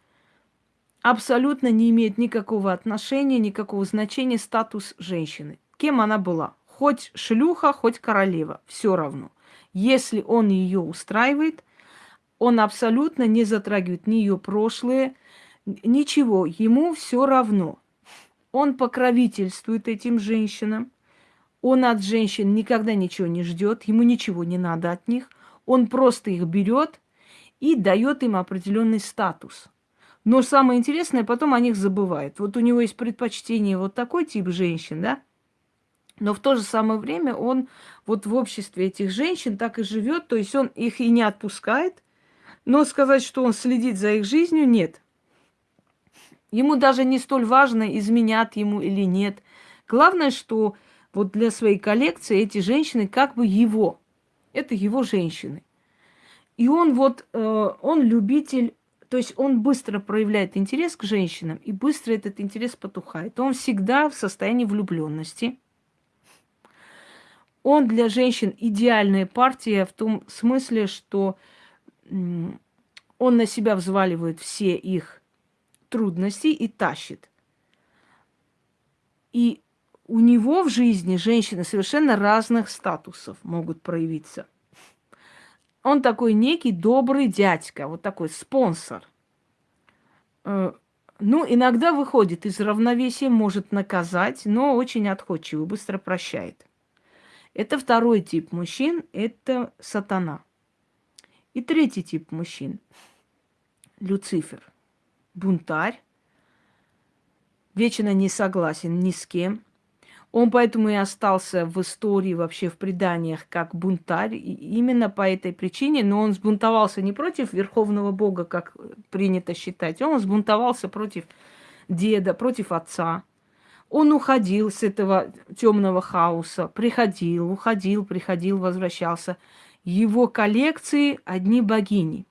абсолютно не имеет никакого отношения, никакого значения статус женщины. Кем она была? Хоть шлюха, хоть королева, все равно. Если он ее устраивает, он абсолютно не затрагивает ни ее прошлое, ничего, ему все равно. Он покровительствует этим женщинам, он от женщин никогда ничего не ждет, ему ничего не надо от них – он просто их берет и дает им определенный статус. Но самое интересное, потом о них забывает. Вот у него есть предпочтение вот такой тип женщин, да? Но в то же самое время он вот в обществе этих женщин так и живет, то есть он их и не отпускает, но сказать, что он следит за их жизнью, нет. Ему даже не столь важно, изменят ему или нет. Главное, что вот для своей коллекции эти женщины как бы его – это его женщины. И он вот, э, он любитель, то есть он быстро проявляет интерес к женщинам, и быстро этот интерес потухает. Он всегда в состоянии влюбленности. Он для женщин идеальная партия в том смысле, что он на себя взваливает все их трудности и тащит. И у него в жизни женщины совершенно разных статусов могут проявиться. Он такой некий добрый дядька, вот такой спонсор. Э, ну, иногда выходит из равновесия, может наказать, но очень отходчивый, быстро прощает. Это второй тип мужчин, это сатана. И третий тип мужчин – Люцифер, бунтарь, вечно не согласен ни с кем – Он поэтому и остался в истории, вообще в преданиях, как бунтарь. И именно по этой причине, но он сбунтовался не против Верховного Бога, как принято считать, он сбунтовался против деда, против отца. Он уходил с этого темного хаоса, приходил, уходил, приходил, возвращался. Его коллекции одни богини.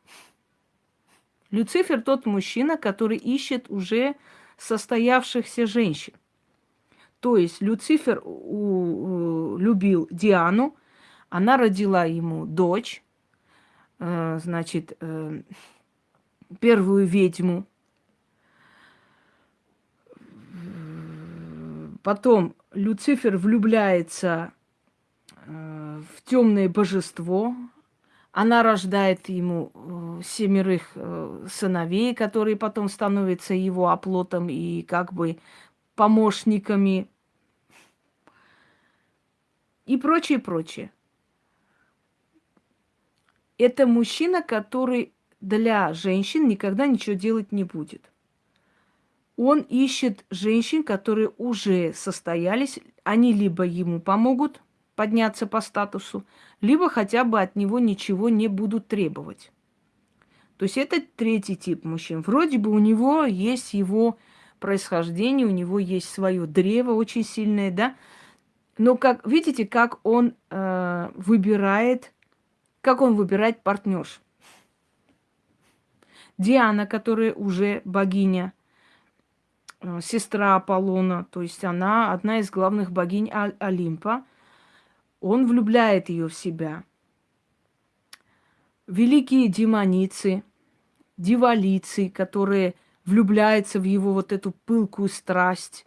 Люцифер тот мужчина, который ищет уже состоявшихся женщин. То есть Люцифер у, у, любил Диану, она родила ему дочь, э, значит, э, первую ведьму. Потом Люцифер влюбляется э, в темное божество. Она рождает ему э, семерых э, сыновей, которые потом становятся его оплотом и как бы помощниками и прочее, прочее. Это мужчина, который для женщин никогда ничего делать не будет. Он ищет женщин, которые уже состоялись, они либо ему помогут подняться по статусу, либо хотя бы от него ничего не будут требовать. То есть это третий тип мужчин. Вроде бы у него есть его происхождение, у него есть свое древо очень сильное, да, но как видите, как он э, выбирает, как он выбирает партнерш. Диана, которая уже богиня, сестра Аполлона, то есть она одна из главных богинь Олимпа, он влюбляет ее в себя. Великие демоницы, дивалицы, которые влюбляются в его вот эту пылкую страсть,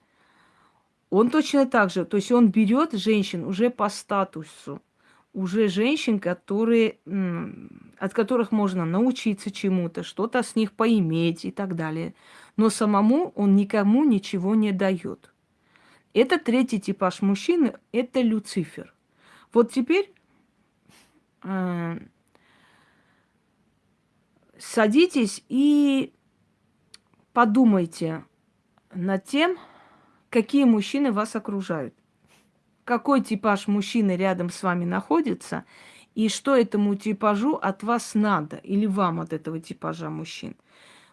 он точно так же, то есть он берет женщин уже по статусу, уже женщин, которые, от которых можно научиться чему-то, что-то с них поиметь и так далее. Но самому он никому ничего не дает. Это третий типаж мужчины, это Люцифер. Вот теперь э, садитесь и подумайте над тем, какие мужчины вас окружают, какой типаж мужчины рядом с вами находится, и что этому типажу от вас надо, или вам от этого типажа мужчин.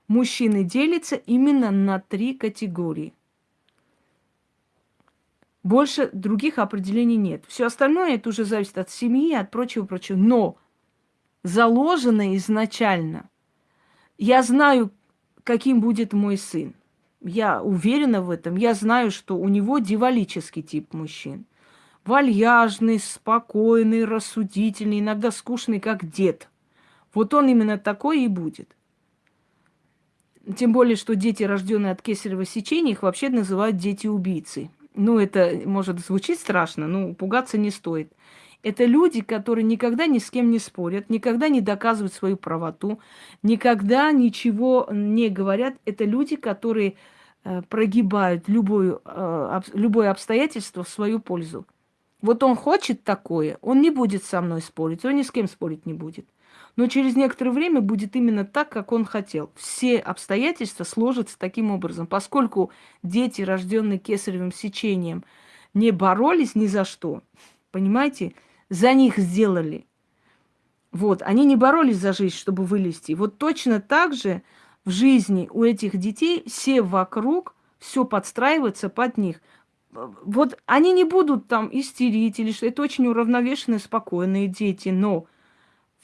Мужчины делятся именно на три категории. Больше других определений нет. Все остальное это уже зависит от семьи, от прочего-прочего. Но заложено изначально. Я знаю, каким будет мой сын. Я уверена в этом. Я знаю, что у него дивалический тип мужчин. Вальяжный, спокойный, рассудительный, иногда скучный, как дед. Вот он именно такой и будет. Тем более, что дети, рожденные от кесарево сечения, их вообще называют дети-убийцы. Ну, это может звучить страшно, но пугаться не стоит. Это люди, которые никогда ни с кем не спорят, никогда не доказывают свою правоту, никогда ничего не говорят. Это люди, которые э, прогибают любое, э, любое обстоятельство в свою пользу. Вот он хочет такое, он не будет со мной спорить, он ни с кем спорить не будет. Но через некоторое время будет именно так, как он хотел. Все обстоятельства сложатся таким образом. Поскольку дети, рожденные кесаревым сечением, не боролись ни за что, понимаете, за них сделали. Вот, они не боролись за жизнь, чтобы вылезти. Вот точно так же в жизни у этих детей все вокруг, все подстраивается под них. Вот они не будут там истерить или что. Это очень уравновешенные, спокойные дети, но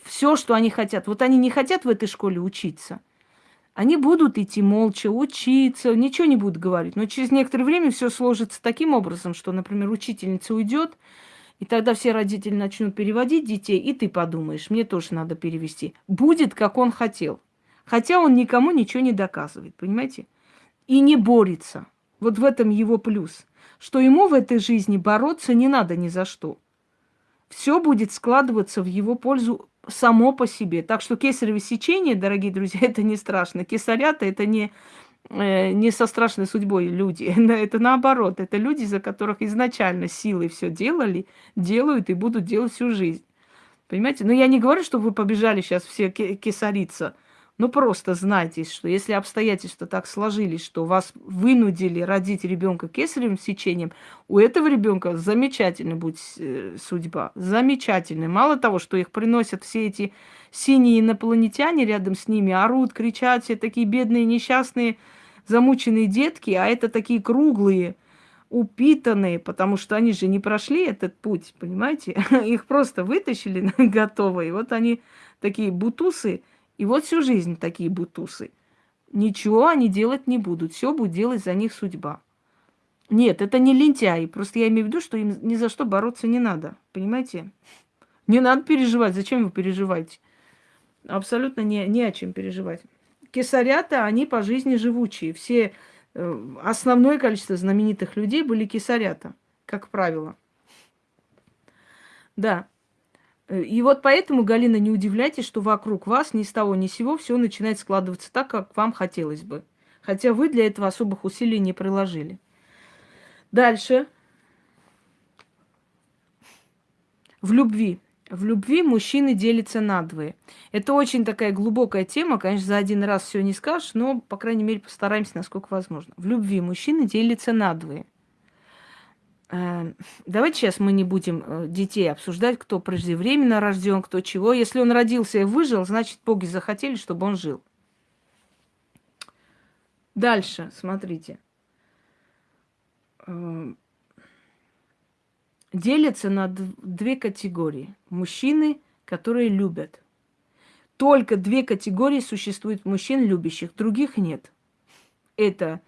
все, что они хотят, вот они не хотят в этой школе учиться. Они будут идти молча, учиться, ничего не будут говорить. Но через некоторое время все сложится таким образом, что, например, учительница уйдет, и тогда все родители начнут переводить детей, и ты подумаешь, мне тоже надо перевести. Будет, как он хотел. Хотя он никому ничего не доказывает, понимаете? И не борется. Вот в этом его плюс. Что ему в этой жизни бороться не надо ни за что. Все будет складываться в его пользу само по себе. Так что кесарево сечение, дорогие друзья, это не страшно. Кесарята это не Э, не со страшной судьбой люди. Это наоборот. Это люди, за которых изначально силы все делали, делают и будут делать всю жизнь. Понимаете? Но я не говорю, что вы побежали сейчас все кесариться. Ну просто знайте, что если обстоятельства так сложились, что вас вынудили родить ребенка кесаревым сечением, у этого ребенка замечательная будет э, судьба. Замечательная. Мало того, что их приносят все эти синие инопланетяне рядом с ними, орут, кричат, все такие бедные, несчастные, замученные детки, а это такие круглые, упитанные, потому что они же не прошли этот путь, понимаете? Их просто вытащили готовые. Вот они такие бутусы, и вот всю жизнь такие бутусы. Ничего они делать не будут. Все будет делать за них судьба. Нет, это не лентяи. Просто я имею в виду, что им ни за что бороться не надо. Понимаете? Не надо переживать. Зачем вы переживаете? Абсолютно не, не о чем переживать. Кесарята, они по жизни живучие. Все, э, основное количество знаменитых людей были кесарята, как правило. Да. Э, и вот поэтому, Галина, не удивляйтесь, что вокруг вас ни с того ни с сего все начинает складываться так, как вам хотелось бы. Хотя вы для этого особых усилий не приложили. Дальше. В любви. В любви мужчины делятся на двое. Это очень такая глубокая тема. Конечно, за один раз все не скажешь, но, по крайней мере, постараемся, насколько возможно. В любви мужчины делятся на двое. Э, давайте сейчас мы не будем э, детей обсуждать, кто преждевременно рожден, кто чего. Если он родился и выжил, значит, боги захотели, чтобы он жил. Дальше, смотрите. Э, делятся на две категории. Мужчины, которые любят. Только две категории существуют мужчин любящих, других нет. Это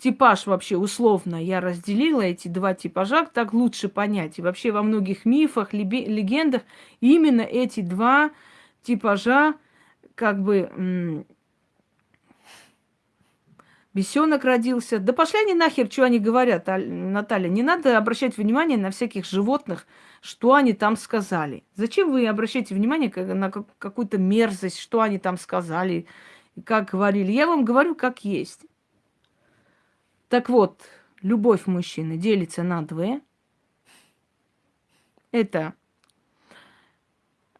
типаж вообще условно я разделила эти два типажа, так лучше понять. И вообще во многих мифах, легендах именно эти два типажа как бы Бесенок родился. Да пошли они нахер, что они говорят, Наталья. Не надо обращать внимание на всяких животных, что они там сказали. Зачем вы обращаете внимание на какую-то мерзость, что они там сказали, как говорили? Я вам говорю, как есть. Так вот, любовь мужчины делится на две. Это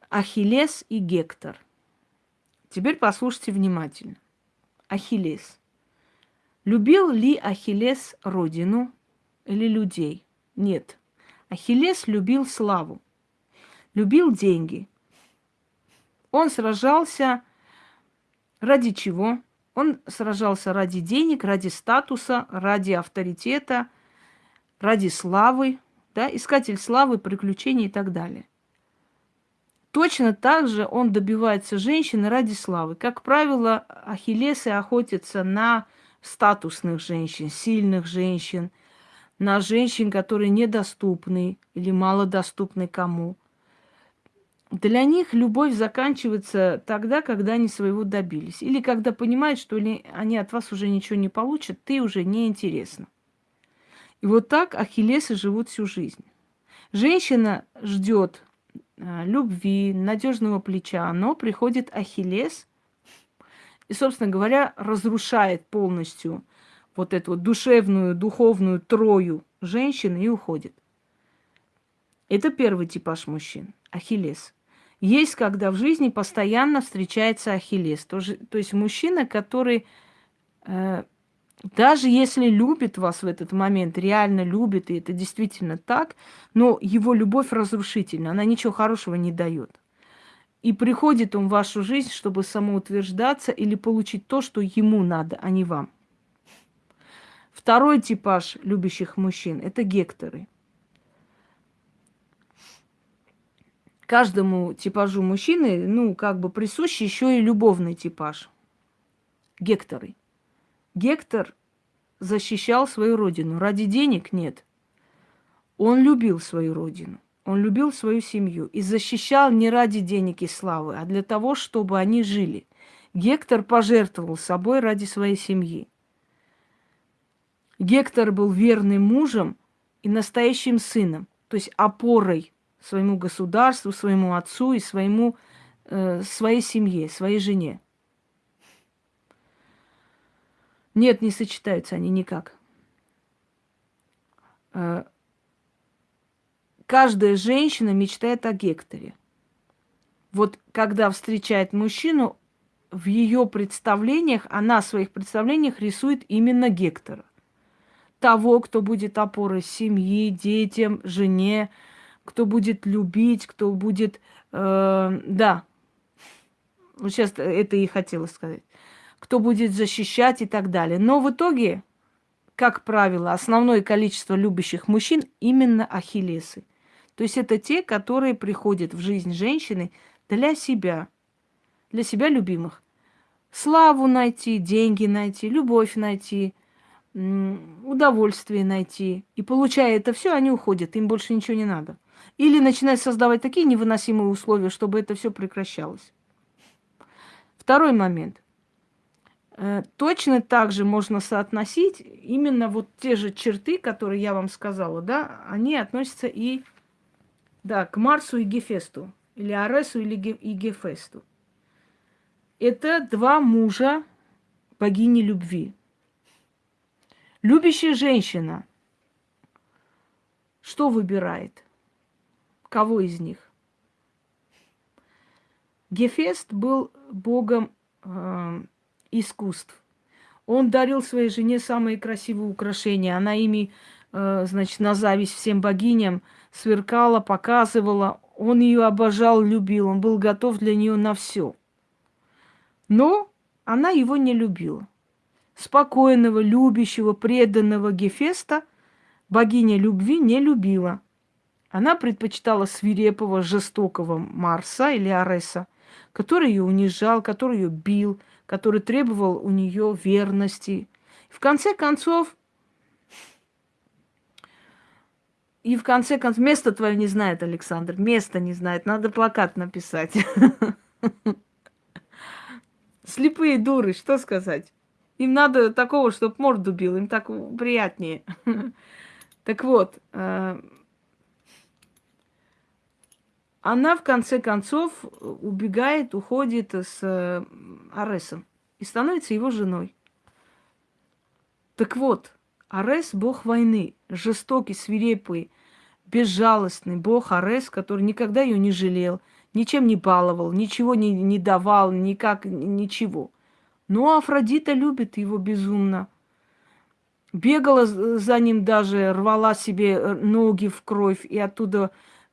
Ахиллес и Гектор. Теперь послушайте внимательно. Ахиллес. Любил ли Ахиллес родину или людей? Нет. Ахиллес любил славу, любил деньги. Он сражался ради чего? Он сражался ради денег, ради статуса, ради авторитета, ради славы, да, искатель славы, приключений и так далее. Точно так же он добивается женщины ради славы. Как правило, ахиллесы охотятся на статусных женщин, сильных женщин, на женщин, которые недоступны или малодоступны кому. Для них любовь заканчивается тогда, когда они своего добились. Или когда понимают, что они от вас уже ничего не получат, ты уже не интересна. И вот так ахиллесы живут всю жизнь. Женщина ждет а, любви, надежного плеча, но приходит ахиллес и, собственно говоря, разрушает полностью вот эту вот душевную, духовную трою женщины и уходит. Это первый типаж мужчин. Ахиллес. Есть, когда в жизни постоянно встречается Ахиллес. То, же, то есть мужчина, который э, даже если любит вас в этот момент, реально любит, и это действительно так, но его любовь разрушительна, она ничего хорошего не дает. И приходит он в вашу жизнь, чтобы самоутверждаться или получить то, что ему надо, а не вам. Второй типаж любящих мужчин – это гекторы – каждому типажу мужчины, ну, как бы присущ еще и любовный типаж. Гекторы. Гектор защищал свою родину. Ради денег нет. Он любил свою родину. Он любил свою семью и защищал не ради денег и славы, а для того, чтобы они жили. Гектор пожертвовал собой ради своей семьи. Гектор был верным мужем и настоящим сыном, то есть опорой своему государству, своему отцу и своему, э, своей семье, своей жене. Нет, не сочетаются они никак. Э, каждая женщина мечтает о Гекторе. Вот когда встречает мужчину, в ее представлениях, она в своих представлениях рисует именно Гектора. Того, кто будет опорой семьи, детям, жене, кто будет любить, кто будет... Э, да, вот сейчас это и хотела сказать. Кто будет защищать и так далее. Но в итоге, как правило, основное количество любящих мужчин именно ахиллесы. То есть это те, которые приходят в жизнь женщины для себя, для себя любимых. Славу найти, деньги найти, любовь найти, удовольствие найти. И получая это все, они уходят, им больше ничего не надо. Или начинают создавать такие невыносимые условия, чтобы это все прекращалось. Второй момент. Э, точно так же можно соотносить именно вот те же черты, которые я вам сказала, да, они относятся и да, к Марсу и Гефесту, или Аресу или Ге- и Гефесту. Это два мужа богини любви. Любящая женщина что выбирает? Кого из них? Гефест был богом э, искусств. Он дарил своей жене самые красивые украшения. Она ими, э, значит, на зависть всем богиням сверкала, показывала. Он ее обожал, любил. Он был готов для нее на все. Но она его не любила. Спокойного, любящего, преданного Гефеста богиня любви не любила. Она предпочитала свирепого, жестокого Марса или Ареса – который ее унижал, который ее бил, который требовал у нее верности. В конце концов, и в конце концов, место твое не знает, Александр, место не знает, надо плакат написать. Слепые дуры, что сказать? Им надо такого, чтобы морду бил, им так приятнее. Так вот, э, она в конце концов убегает, уходит с э, Аресом и становится его женой. Так вот, Арес – бог войны, жестокий, свирепый, безжалостный бог Арес, который никогда ее не жалел, ничем не баловал, ничего не, не давал, никак, ничего. Но Афродита любит его безумно. Бегала за ним даже, рвала себе э, ноги в кровь и оттуда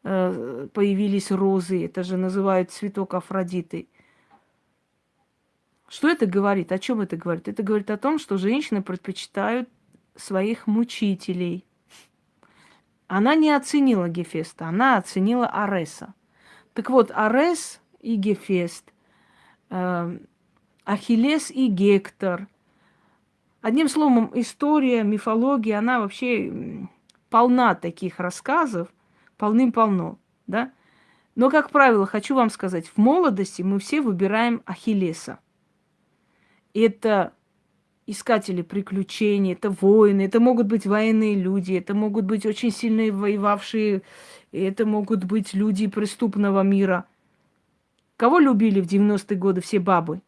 появились розы, это же называют цветок Афродиты. Что это говорит? О чем это говорит? Это говорит о том, что женщины предпочитают своих мучителей. Она не оценила Гефеста, она оценила Ареса. Так вот, Арес и Гефест, э, Ахиллес и Гектор. Одним словом, история, мифология, она вообще полна таких рассказов, полным-полно, да? Но, как правило, хочу вам сказать, в молодости мы все выбираем Ахиллеса. Это искатели приключений, это воины, это могут быть военные люди, это могут быть очень сильные воевавшие, это могут быть люди преступного мира. Кого любили в 90-е годы все бабы?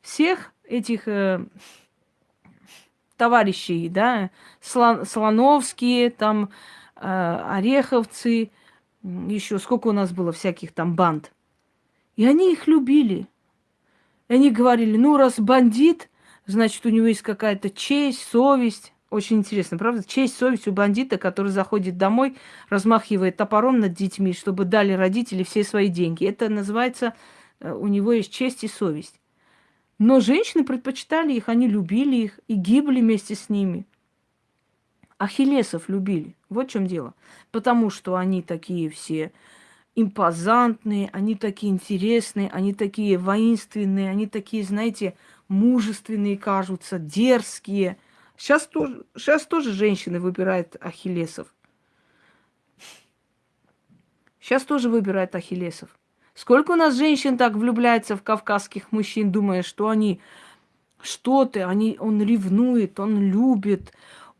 Всех этих э, товарищей, да, Слон, Слоновские, там, ореховцы, еще сколько у нас было всяких там банд. И они их любили. И они говорили, ну, раз бандит, значит, у него есть какая-то честь, совесть. Очень интересно, правда? Честь, совесть у бандита, который заходит домой, размахивает топором над детьми, чтобы дали родители все свои деньги. Это называется, э, у него есть честь и совесть. Но женщины предпочитали их, они любили их и гибли вместе с ними. Ахиллесов любили. Вот в чем дело. Потому что они такие все импозантные, они такие интересные, они такие воинственные, они такие, знаете, мужественные кажутся, дерзкие. Сейчас тоже, сейчас тоже женщины выбирают ахиллесов. Сейчас тоже выбирают ахиллесов. Сколько у нас женщин так влюбляется в кавказских мужчин, думая, что они что ты, они, он ревнует, он любит,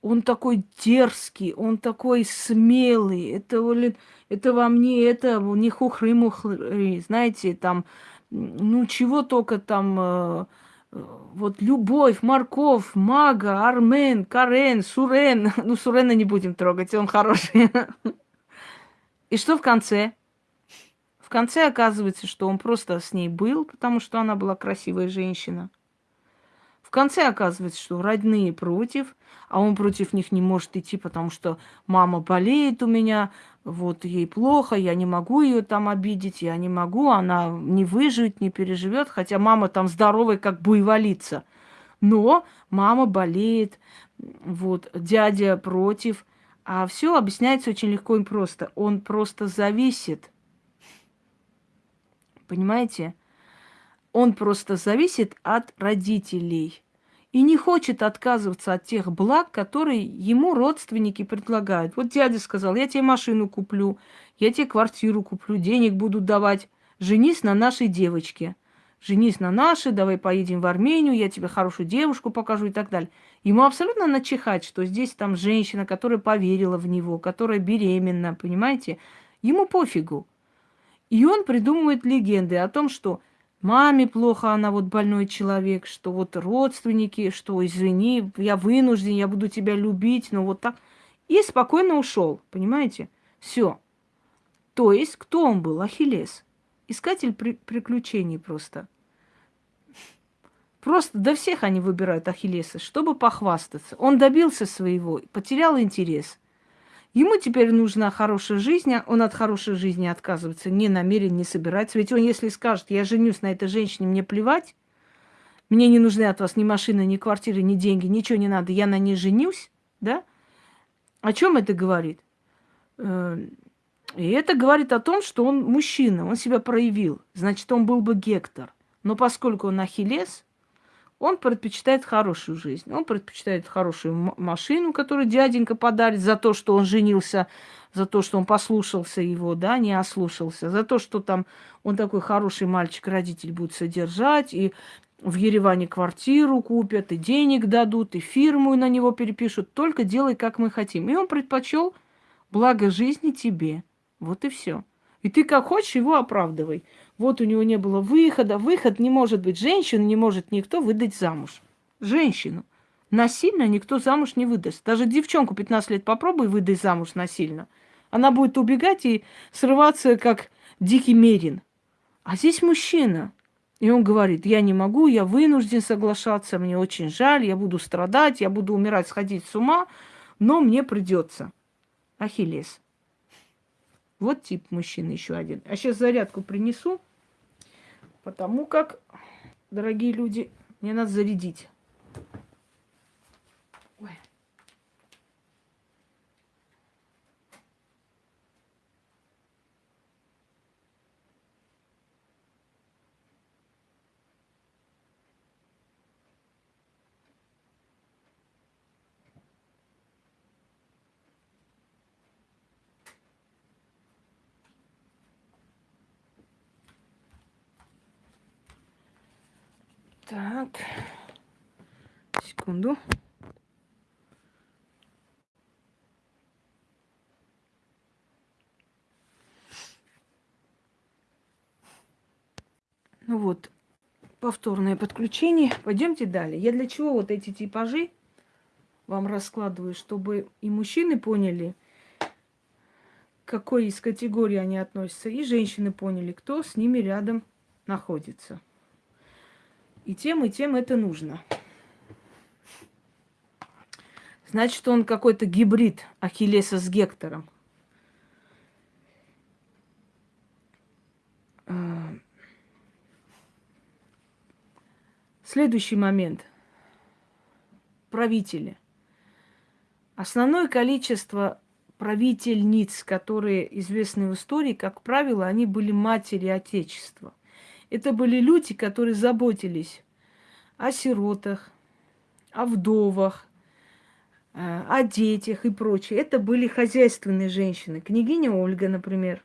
он такой дерзкий, он такой смелый, это, это во мне, это не хухры-мухры, знаете, там, ну чего только там, э, вот любовь, морков, мага, армен, карен, сурен, ну сурена не будем трогать, он хороший. И что в конце? В конце оказывается, что он просто с ней был, потому что она была красивая женщина. Конце оказывается, что родные против, а он против них не может идти, потому что мама болеет у меня, вот ей плохо, я не могу ее там обидеть, я не могу, она не выживет, не переживет, хотя мама там здоровая, как буйволица. Но мама болеет, вот, дядя против, а все объясняется очень легко и просто. Он просто зависит. Понимаете? Он просто зависит от родителей и не хочет отказываться от тех благ, которые ему родственники предлагают. Вот дядя сказал, я тебе машину куплю, я тебе квартиру куплю, денег буду давать. Женись на нашей девочке. Женись на нашей, давай поедем в Армению, я тебе хорошую девушку покажу и так далее. Ему абсолютно начихать, что здесь там женщина, которая поверила в него, которая беременна, понимаете? Ему пофигу. И он придумывает легенды о том, что маме плохо, она вот больной человек, что вот родственники, что извини, я вынужден, я буду тебя любить, но вот так. И спокойно ушел, понимаете? Все. То есть, кто он был? Ахиллес. Искатель при приключений просто. Просто до всех они выбирают Ахиллеса, чтобы похвастаться. Он добился своего, потерял интерес – Ему теперь нужна хорошая жизнь, а он от хорошей жизни отказывается, не намерен, не собирается. Ведь он, если скажет, я женюсь на этой женщине, мне плевать, мне не нужны от вас ни машины, ни квартиры, ни деньги, ничего не надо, я на ней женюсь, да? О чем это говорит? Э, и это говорит о том, что он мужчина, он себя проявил. Значит, он был бы Гектор. Но поскольку он Ахиллес, он предпочитает хорошую жизнь. Он предпочитает хорошую машину, которую дяденька подарит за то, что он женился, за то, что он послушался его, да, не ослушался, за то, что там он такой хороший мальчик, родитель будет содержать, и в Ереване квартиру купят, и денег дадут, и фирму на него перепишут. Только делай, как мы хотим. И он предпочел благо жизни тебе. Вот и все. И ты как хочешь его оправдывай. Вот у него не было выхода. Выход не может быть. Женщину не может никто выдать замуж. Женщину. Насильно никто замуж не выдаст. Даже девчонку 15 лет попробуй выдать замуж насильно. Она будет убегать и срываться, как дикий мерин. А здесь мужчина. И он говорит, я не могу, я вынужден соглашаться, мне очень жаль, я буду страдать, я буду умирать, сходить с ума, но мне придется. Ахиллес. Вот тип мужчины еще один. А сейчас зарядку принесу, потому как, дорогие люди, мне надо зарядить. Так. Секунду. Ну вот, повторное подключение. Пойдемте далее. Я для чего вот эти типажи вам раскладываю, чтобы и мужчины поняли, к какой из категорий они относятся, и женщины поняли, кто с ними рядом находится. И тем, и тем это нужно. Значит, он какой-то гибрид Ахиллеса с Гектором. А, следующий момент. Правители. Основное количество правительниц, которые известны в истории, как правило, они были матери Отечества – это были люди, которые заботились о сиротах, о вдовах, э, о детях и прочее. Это были хозяйственные женщины. Княгиня Ольга, например,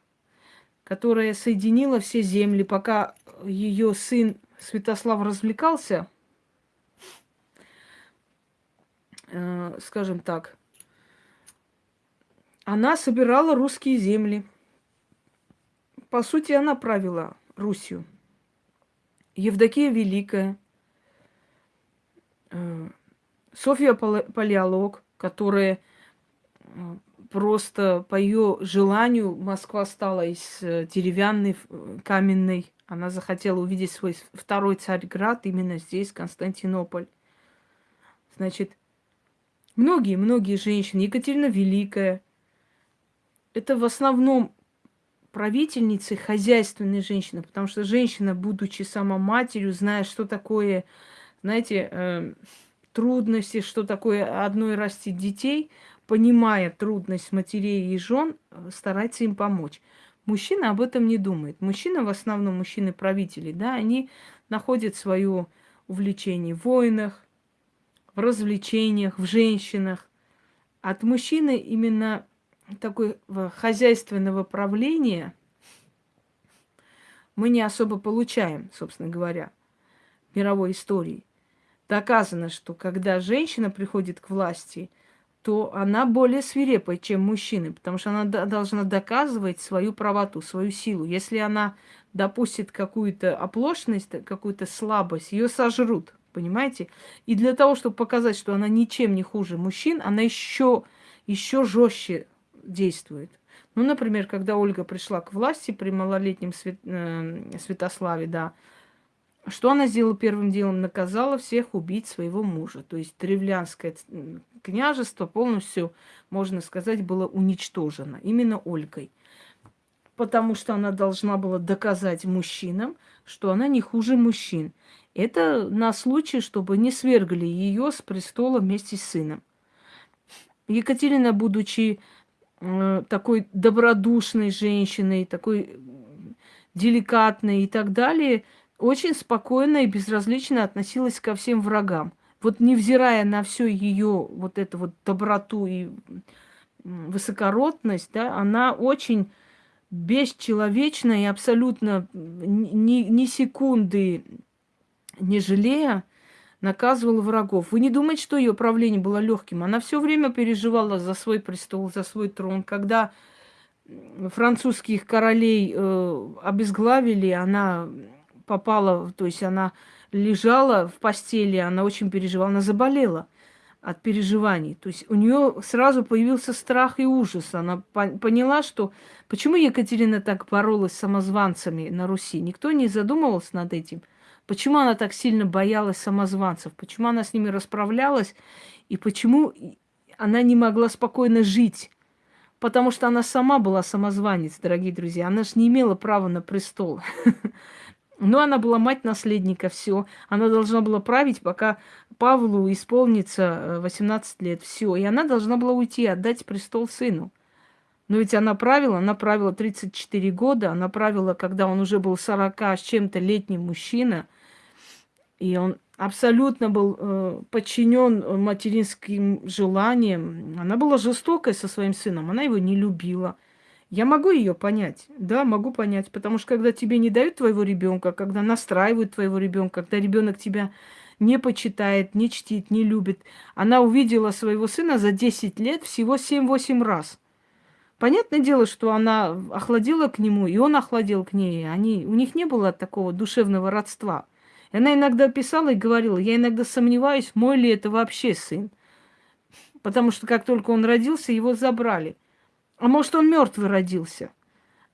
которая соединила все земли, пока ее сын Святослав развлекался, э, скажем так, она собирала русские земли. По сути, она правила Русью. Евдокия Великая, э, Софья Палеолог, которая э, просто по ее желанию Москва стала из э, деревянной, каменной. Она захотела увидеть свой второй Царьград именно здесь, Константинополь. Значит, многие-многие женщины, Екатерина Великая, это в основном правительницы, хозяйственные женщины, потому что женщина, будучи сама матерью, зная, что такое, знаете, э, трудности, что такое одной растить детей, понимая трудность матерей и жен, э, старается им помочь. Мужчина об этом не думает. Мужчина, в основном мужчины-правители, да, они находят свое увлечение в войнах, в развлечениях, в женщинах. От мужчины именно такой хозяйственного правления мы не особо получаем, собственно говоря, в мировой истории. Доказано, что когда женщина приходит к власти, то она более свирепая, чем мужчины, потому что она должна доказывать свою правоту, свою силу. Если она допустит какую-то оплошность, какую-то слабость, ее сожрут, понимаете? И для того, чтобы показать, что она ничем не хуже мужчин, она еще, еще жестче действует. Ну, например, когда Ольга пришла к власти при малолетнем Свят... э, Святославе, да, что она сделала первым делом? Наказала всех убить своего мужа. То есть древлянское княжество полностью, можно сказать, было уничтожено именно Ольгой. Потому что она должна была доказать мужчинам, что она не хуже мужчин. Это на случай, чтобы не свергли ее с престола вместе с сыном. Екатерина, будучи такой добродушной женщиной, такой деликатной и так далее, очень спокойно и безразлично относилась ко всем врагам. Вот невзирая на всю ее вот эту вот доброту и высокородность, да, она очень бесчеловечно и абсолютно ни, ни секунды не жалея наказывала врагов. Вы не думаете, что ее правление было легким? Она все время переживала за свой престол, за свой трон. Когда французских королей э, обезглавили, она попала, то есть она лежала в постели, она очень переживала, она заболела от переживаний. То есть у нее сразу появился страх и ужас. Она поняла, что почему Екатерина так боролась с самозванцами на Руси. Никто не задумывался над этим. Почему она так сильно боялась самозванцев? Почему она с ними расправлялась? И почему она не могла спокойно жить? Потому что она сама была самозванец, дорогие друзья. Она же не имела права на престол. Но она была мать наследника, все. Она должна была править, пока Павлу исполнится 18 э, лет, все. И она должна была уйти, отдать престол сыну. Но ведь она правила, она правила 34 года, она правила, когда он уже был 40 с чем-то летний мужчина, и он абсолютно был э, подчинен материнским желаниям. Она была жестокой со своим сыном, она его не любила. Я могу ее понять, да, могу понять, потому что когда тебе не дают твоего ребенка, когда настраивают твоего ребенка, когда ребенок тебя не почитает, не чтит, не любит, она увидела своего сына за 10 лет всего 7-8 раз. Понятное дело, что она охладила к нему, и он охладил к ней. Они, у них не было такого душевного родства. Она иногда писала и говорила, я иногда сомневаюсь, мой ли это вообще сын. Потому что как только он родился, его забрали. А может, он мертвый родился.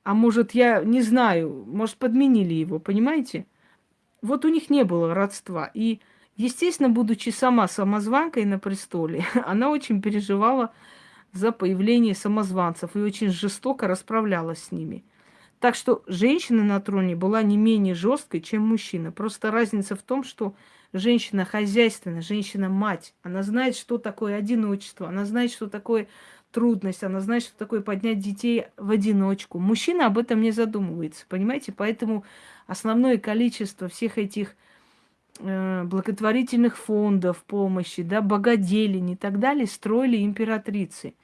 А может, я не знаю, может, подменили его, понимаете? Вот у них не было родства. И, естественно, будучи сама самозванкой на престоле, она очень переживала за появление самозванцев и очень жестоко расправлялась с ними. Так что женщина на троне была не менее жесткой, чем мужчина. Просто разница в том, что женщина хозяйственная, женщина-мать. Она знает, что такое одиночество, она знает, что такое трудность, она знает, что такое поднять детей в одиночку. Мужчина об этом не задумывается, понимаете? Поэтому основное количество всех этих э, благотворительных фондов помощи, да, богоделин и так далее строили императрицы,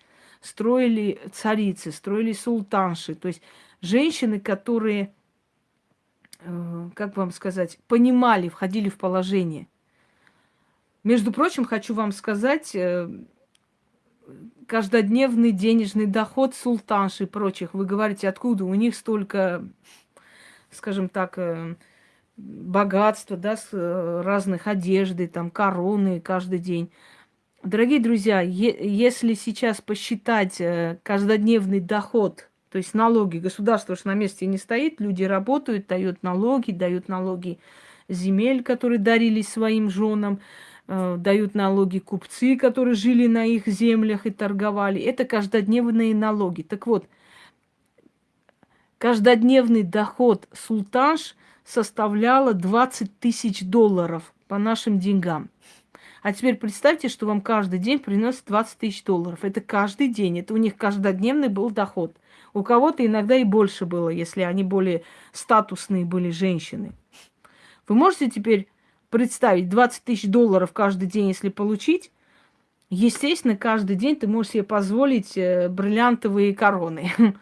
строили царицы, строили султанши. То есть женщины, которые, э, как вам сказать, понимали, входили в положение. Между прочим, хочу вам сказать, э, каждодневный денежный доход султанши и прочих. Вы говорите, откуда у них столько, скажем так, э, богатства, да, с разных одежды, там, короны каждый день. Дорогие друзья, если сейчас посчитать каждодневный доход, то есть налоги, государство же на месте не стоит, люди работают, дают налоги, дают налоги земель, которые дарились своим женам, э, дают налоги купцы, которые жили на их землях и торговали. Это каждодневные налоги. Так вот, каждодневный доход султанш составляла 20 тысяч долларов по нашим деньгам. А теперь представьте, что вам каждый день приносит 20 тысяч долларов. Это каждый день. Это у них каждодневный был доход. У кого-то иногда и больше было, если они более статусные были женщины. Вы можете теперь представить 20 тысяч долларов каждый день, если получить? Естественно, каждый день ты можешь себе позволить э, бриллиантовые короны.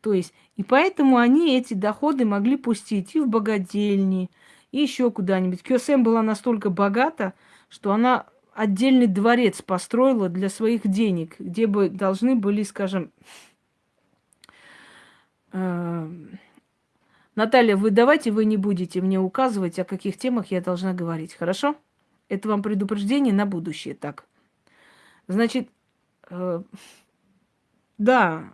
То есть, и поэтому они эти доходы могли пустить и в богадельни, и еще куда-нибудь. Кёсем была настолько богата, что она отдельный дворец построила для своих денег, где бы должны были, скажем, Наталья, вы давайте вы не будете мне указывать, о каких темах я должна говорить, хорошо? Это вам предупреждение на будущее, так. Значит, э, да,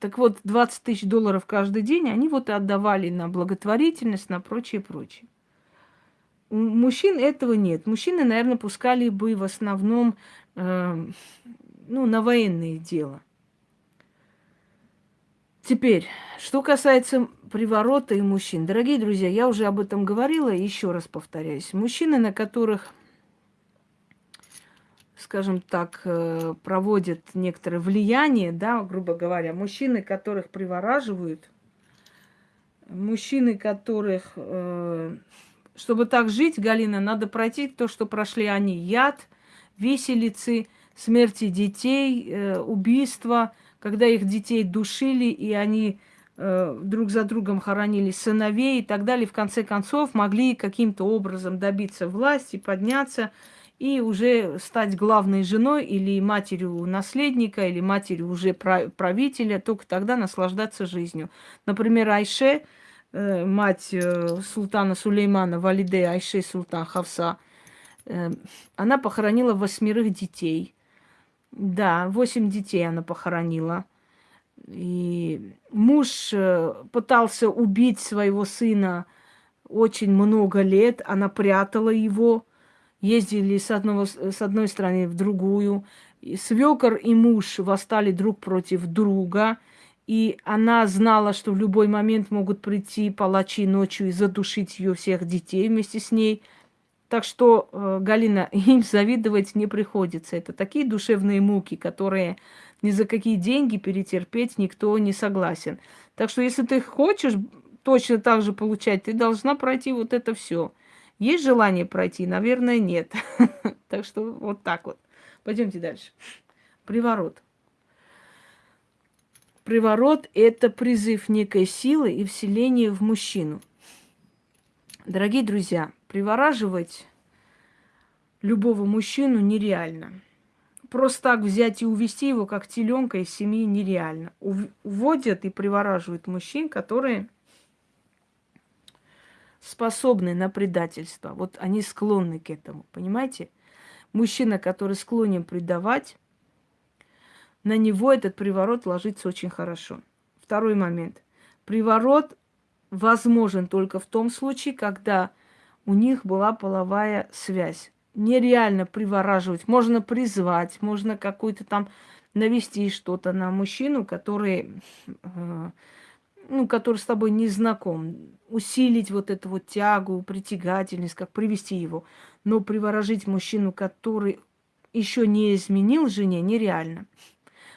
так вот, 20 тысяч долларов каждый день они вот отдавали на благотворительность, на прочее, прочее. У мужчин этого нет. Мужчины, наверное, пускали бы в основном э, ну, на военные дела. Теперь, что касается приворота и мужчин. Дорогие друзья, я уже об этом говорила, еще раз повторяюсь. Мужчины, на которых, скажем так, э, проводят некоторое влияние, да, грубо говоря, мужчины, которых привораживают, мужчины, которых э, чтобы так жить, Галина, надо пройти то, что прошли они. Яд, виселицы, смерти детей, э, убийства, когда их детей душили, и они э, друг за другом хоронили сыновей и так далее. В конце концов, могли каким-то образом добиться власти, подняться и уже стать главной женой или матерью наследника, или матерью уже правителя, только тогда наслаждаться жизнью. Например, Айше – Э, мать э, султана Сулеймана, Валиде Айше Султан Хавса, э, она похоронила восьмерых детей. Да, восемь детей она похоронила. И муж пытался убить своего сына очень много лет. Она прятала его. Ездили с, одного, с одной стороны в другую. Свекор и муж восстали друг против друга – и она знала, что в любой момент могут прийти палачи ночью и задушить ее всех детей вместе с ней. Так что, э, Галина, им завидовать не приходится. Это такие душевные муки, которые ни за какие деньги перетерпеть никто не согласен. Так что, если ты хочешь точно так же получать, ты должна пройти вот это все. Есть желание пройти? Наверное, нет. Так что вот так вот. Пойдемте дальше. Приворот. Приворот – это призыв некой силы и вселение в мужчину. Дорогие друзья, привораживать любого мужчину нереально. Просто так взять и увести его, как теленка из семьи, нереально. Уводят и привораживают мужчин, которые способны на предательство. Вот они склонны к этому, понимаете? Мужчина, который склонен предавать, на него этот приворот ложится очень хорошо. Второй момент. Приворот возможен только в том случае, когда у них была половая связь. Нереально привораживать. Можно призвать, можно какой-то там навести что-то на мужчину, который, э, ну, который с тобой не знаком. Усилить вот эту вот тягу, притягательность, как привести его. Но приворожить мужчину, который еще не изменил жене, нереально.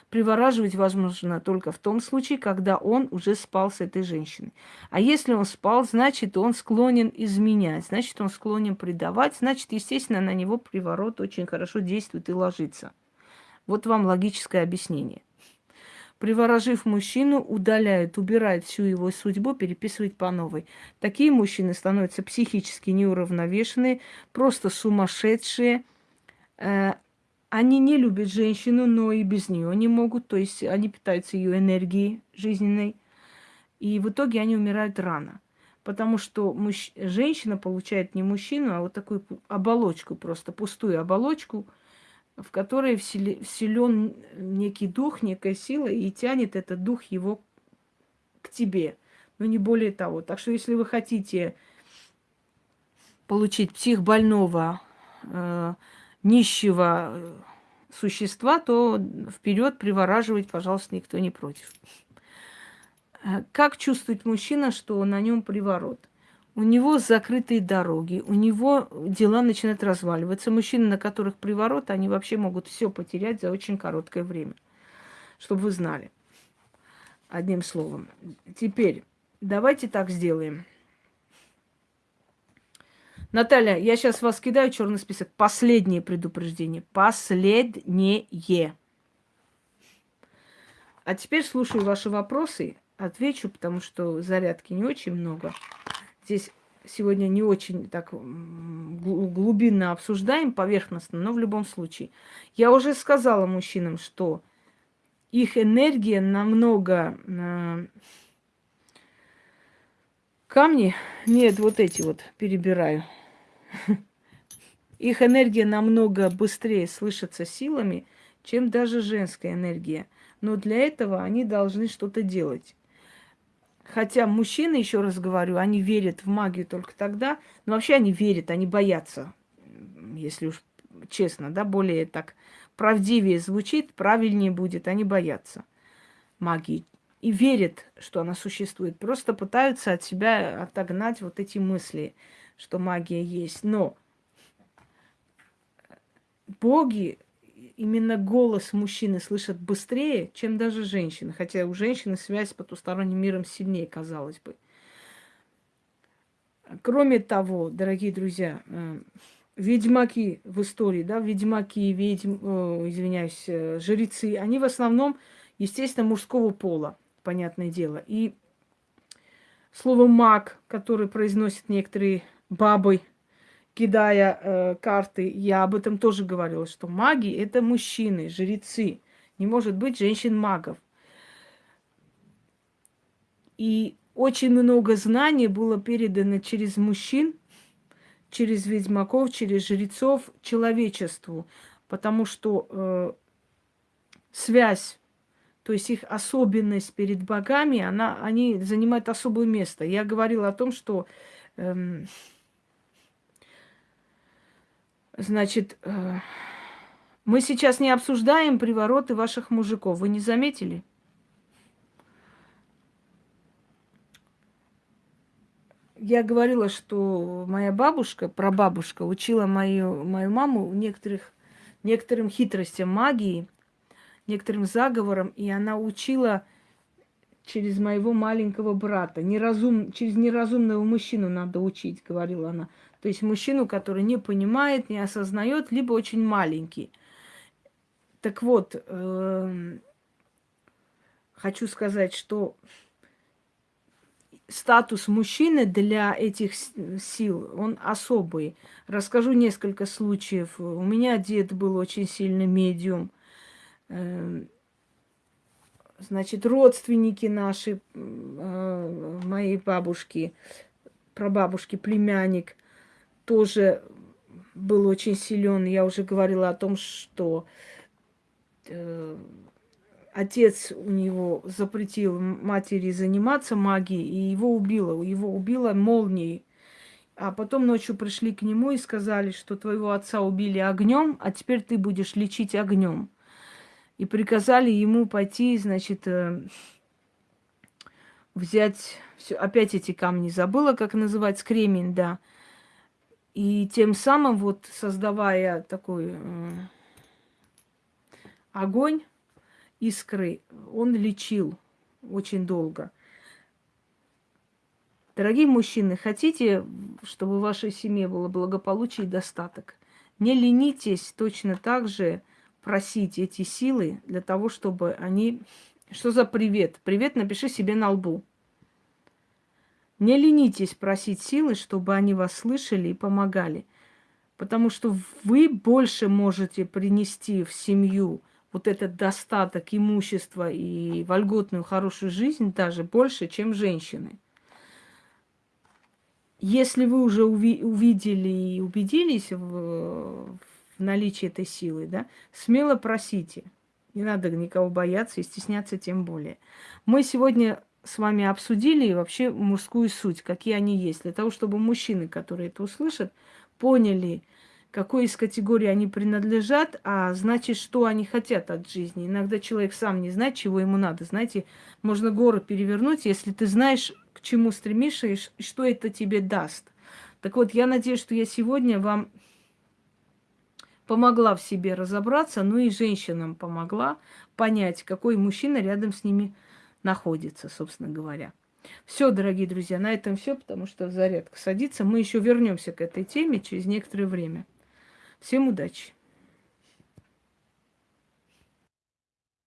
Привораживать возможно только в том случае, когда он уже спал с этой женщиной. А если он спал, значит, он склонен изменять, значит, он склонен предавать, значит, естественно, на него приворот очень хорошо действует и ложится. Вот вам логическое объяснение. Приворожив мужчину, удаляют, убирают всю его судьбу, переписывают по новой. Такие мужчины становятся психически неуравновешенные, просто сумасшедшие, э, они не любят женщину, но и без нее не могут. То есть они питаются ее энергией жизненной. И в итоге они умирают рано. Потому что мужч... женщина получает не мужчину, а вот такую оболочку, просто пустую оболочку. в которой вселен некий дух, некая сила, и тянет этот дух его к тебе. Но не более того. Так что если вы хотите получить психбольного, э, нищего э, существа, то вперед привораживать, пожалуйста, никто не против. Э, как чувствует мужчина, что на нем приворот? У него закрытые дороги, у него дела начинают разваливаться. Мужчины, на которых приворот, они вообще могут все потерять за очень короткое время. Чтобы вы знали. Одним словом. Теперь давайте так сделаем. Наталья, я сейчас вас кидаю черный список. Последнее предупреждение. Последнее. А теперь слушаю ваши вопросы. Отвечу, потому что зарядки не очень много. Здесь сегодня не очень так глубинно обсуждаем, поверхностно, но в любом случае. Я уже сказала мужчинам, что их энергия намного... Камни, нет, вот эти вот перебираю. Их энергия намного быстрее слышится силами, чем даже женская энергия. Но для этого они должны что-то делать. Хотя мужчины, еще раз говорю, они верят в магию только тогда, но вообще они верят, они боятся, если уж честно, да, более так правдивее звучит, правильнее будет, они боятся магии. И верят, что она существует. Просто пытаются от себя отогнать вот эти мысли, что магия есть. Но боги именно голос мужчины слышат быстрее, чем даже женщины. Хотя у женщины связь с потусторонним миром сильнее, казалось бы. Кроме того, дорогие друзья, э, ведьмаки в истории, да, ведьмаки, ведьм, о, извиняюсь, э, жрецы, они в основном, естественно, мужского пола, понятное дело. И слово маг, который произносят некоторые бабы, кидая э, карты, я об этом тоже говорила, что маги это мужчины, жрецы. Не может быть женщин-магов. И очень много знаний было передано через мужчин, через ведьмаков, через жрецов человечеству, потому что э, связь, то есть их особенность перед богами, она, они занимают особое место. Я говорила о том, что э, Значит, э, мы сейчас не обсуждаем привороты ваших мужиков. Вы не заметили? Я говорила, что моя бабушка, прабабушка, учила мою, мою маму некоторых, некоторым хитростям магии, некоторым заговорам, и она учила через моего маленького брата. Неразум, через неразумного мужчину надо учить, говорила она. То есть мужчину, который не понимает, не осознает, либо очень маленький. Так вот, э, хочу сказать, что статус мужчины для этих сил, он особый. Расскажу несколько случаев. У меня дед был очень сильный медиум. Э, значит, родственники наши, э, моей бабушки, прабабушки, племянник – тоже был очень силен. Я уже говорила о том, что э, отец у него запретил матери заниматься магией, и его убило. Его убило молнией. А потом ночью пришли к нему и сказали, что твоего отца убили огнем, а теперь ты будешь лечить огнем. И приказали ему пойти, значит, э, взять все, опять эти камни забыла, как называть, кремень, да. И тем самым, вот создавая такой э, огонь, искры, он лечил очень долго. Дорогие мужчины, хотите, чтобы в вашей семье было благополучие и достаток? Не ленитесь точно так же просить эти силы для того, чтобы они... Что за привет? Привет напиши себе на лбу. Не ленитесь просить силы, чтобы они вас слышали и помогали. Потому что вы больше можете принести в семью вот этот достаток имущества и вольготную хорошую жизнь даже больше, чем женщины. Если вы уже уви увидели и убедились в, в наличии этой силы, да, смело просите. Не надо никого бояться и стесняться тем более. Мы сегодня с вами обсудили вообще мужскую суть, какие они есть, для того, чтобы мужчины, которые это услышат, поняли, какой из категорий они принадлежат, а значит, что они хотят от жизни. Иногда человек сам не знает, чего ему надо. Знаете, можно горы перевернуть, если ты знаешь, к чему стремишься и что это тебе даст. Так вот, я надеюсь, что я сегодня вам помогла в себе разобраться, ну и женщинам помогла понять, какой мужчина рядом с ними находится, собственно говоря. Все, дорогие друзья, на этом все, потому что зарядка садится. Мы еще вернемся к этой теме через некоторое время. Всем удачи!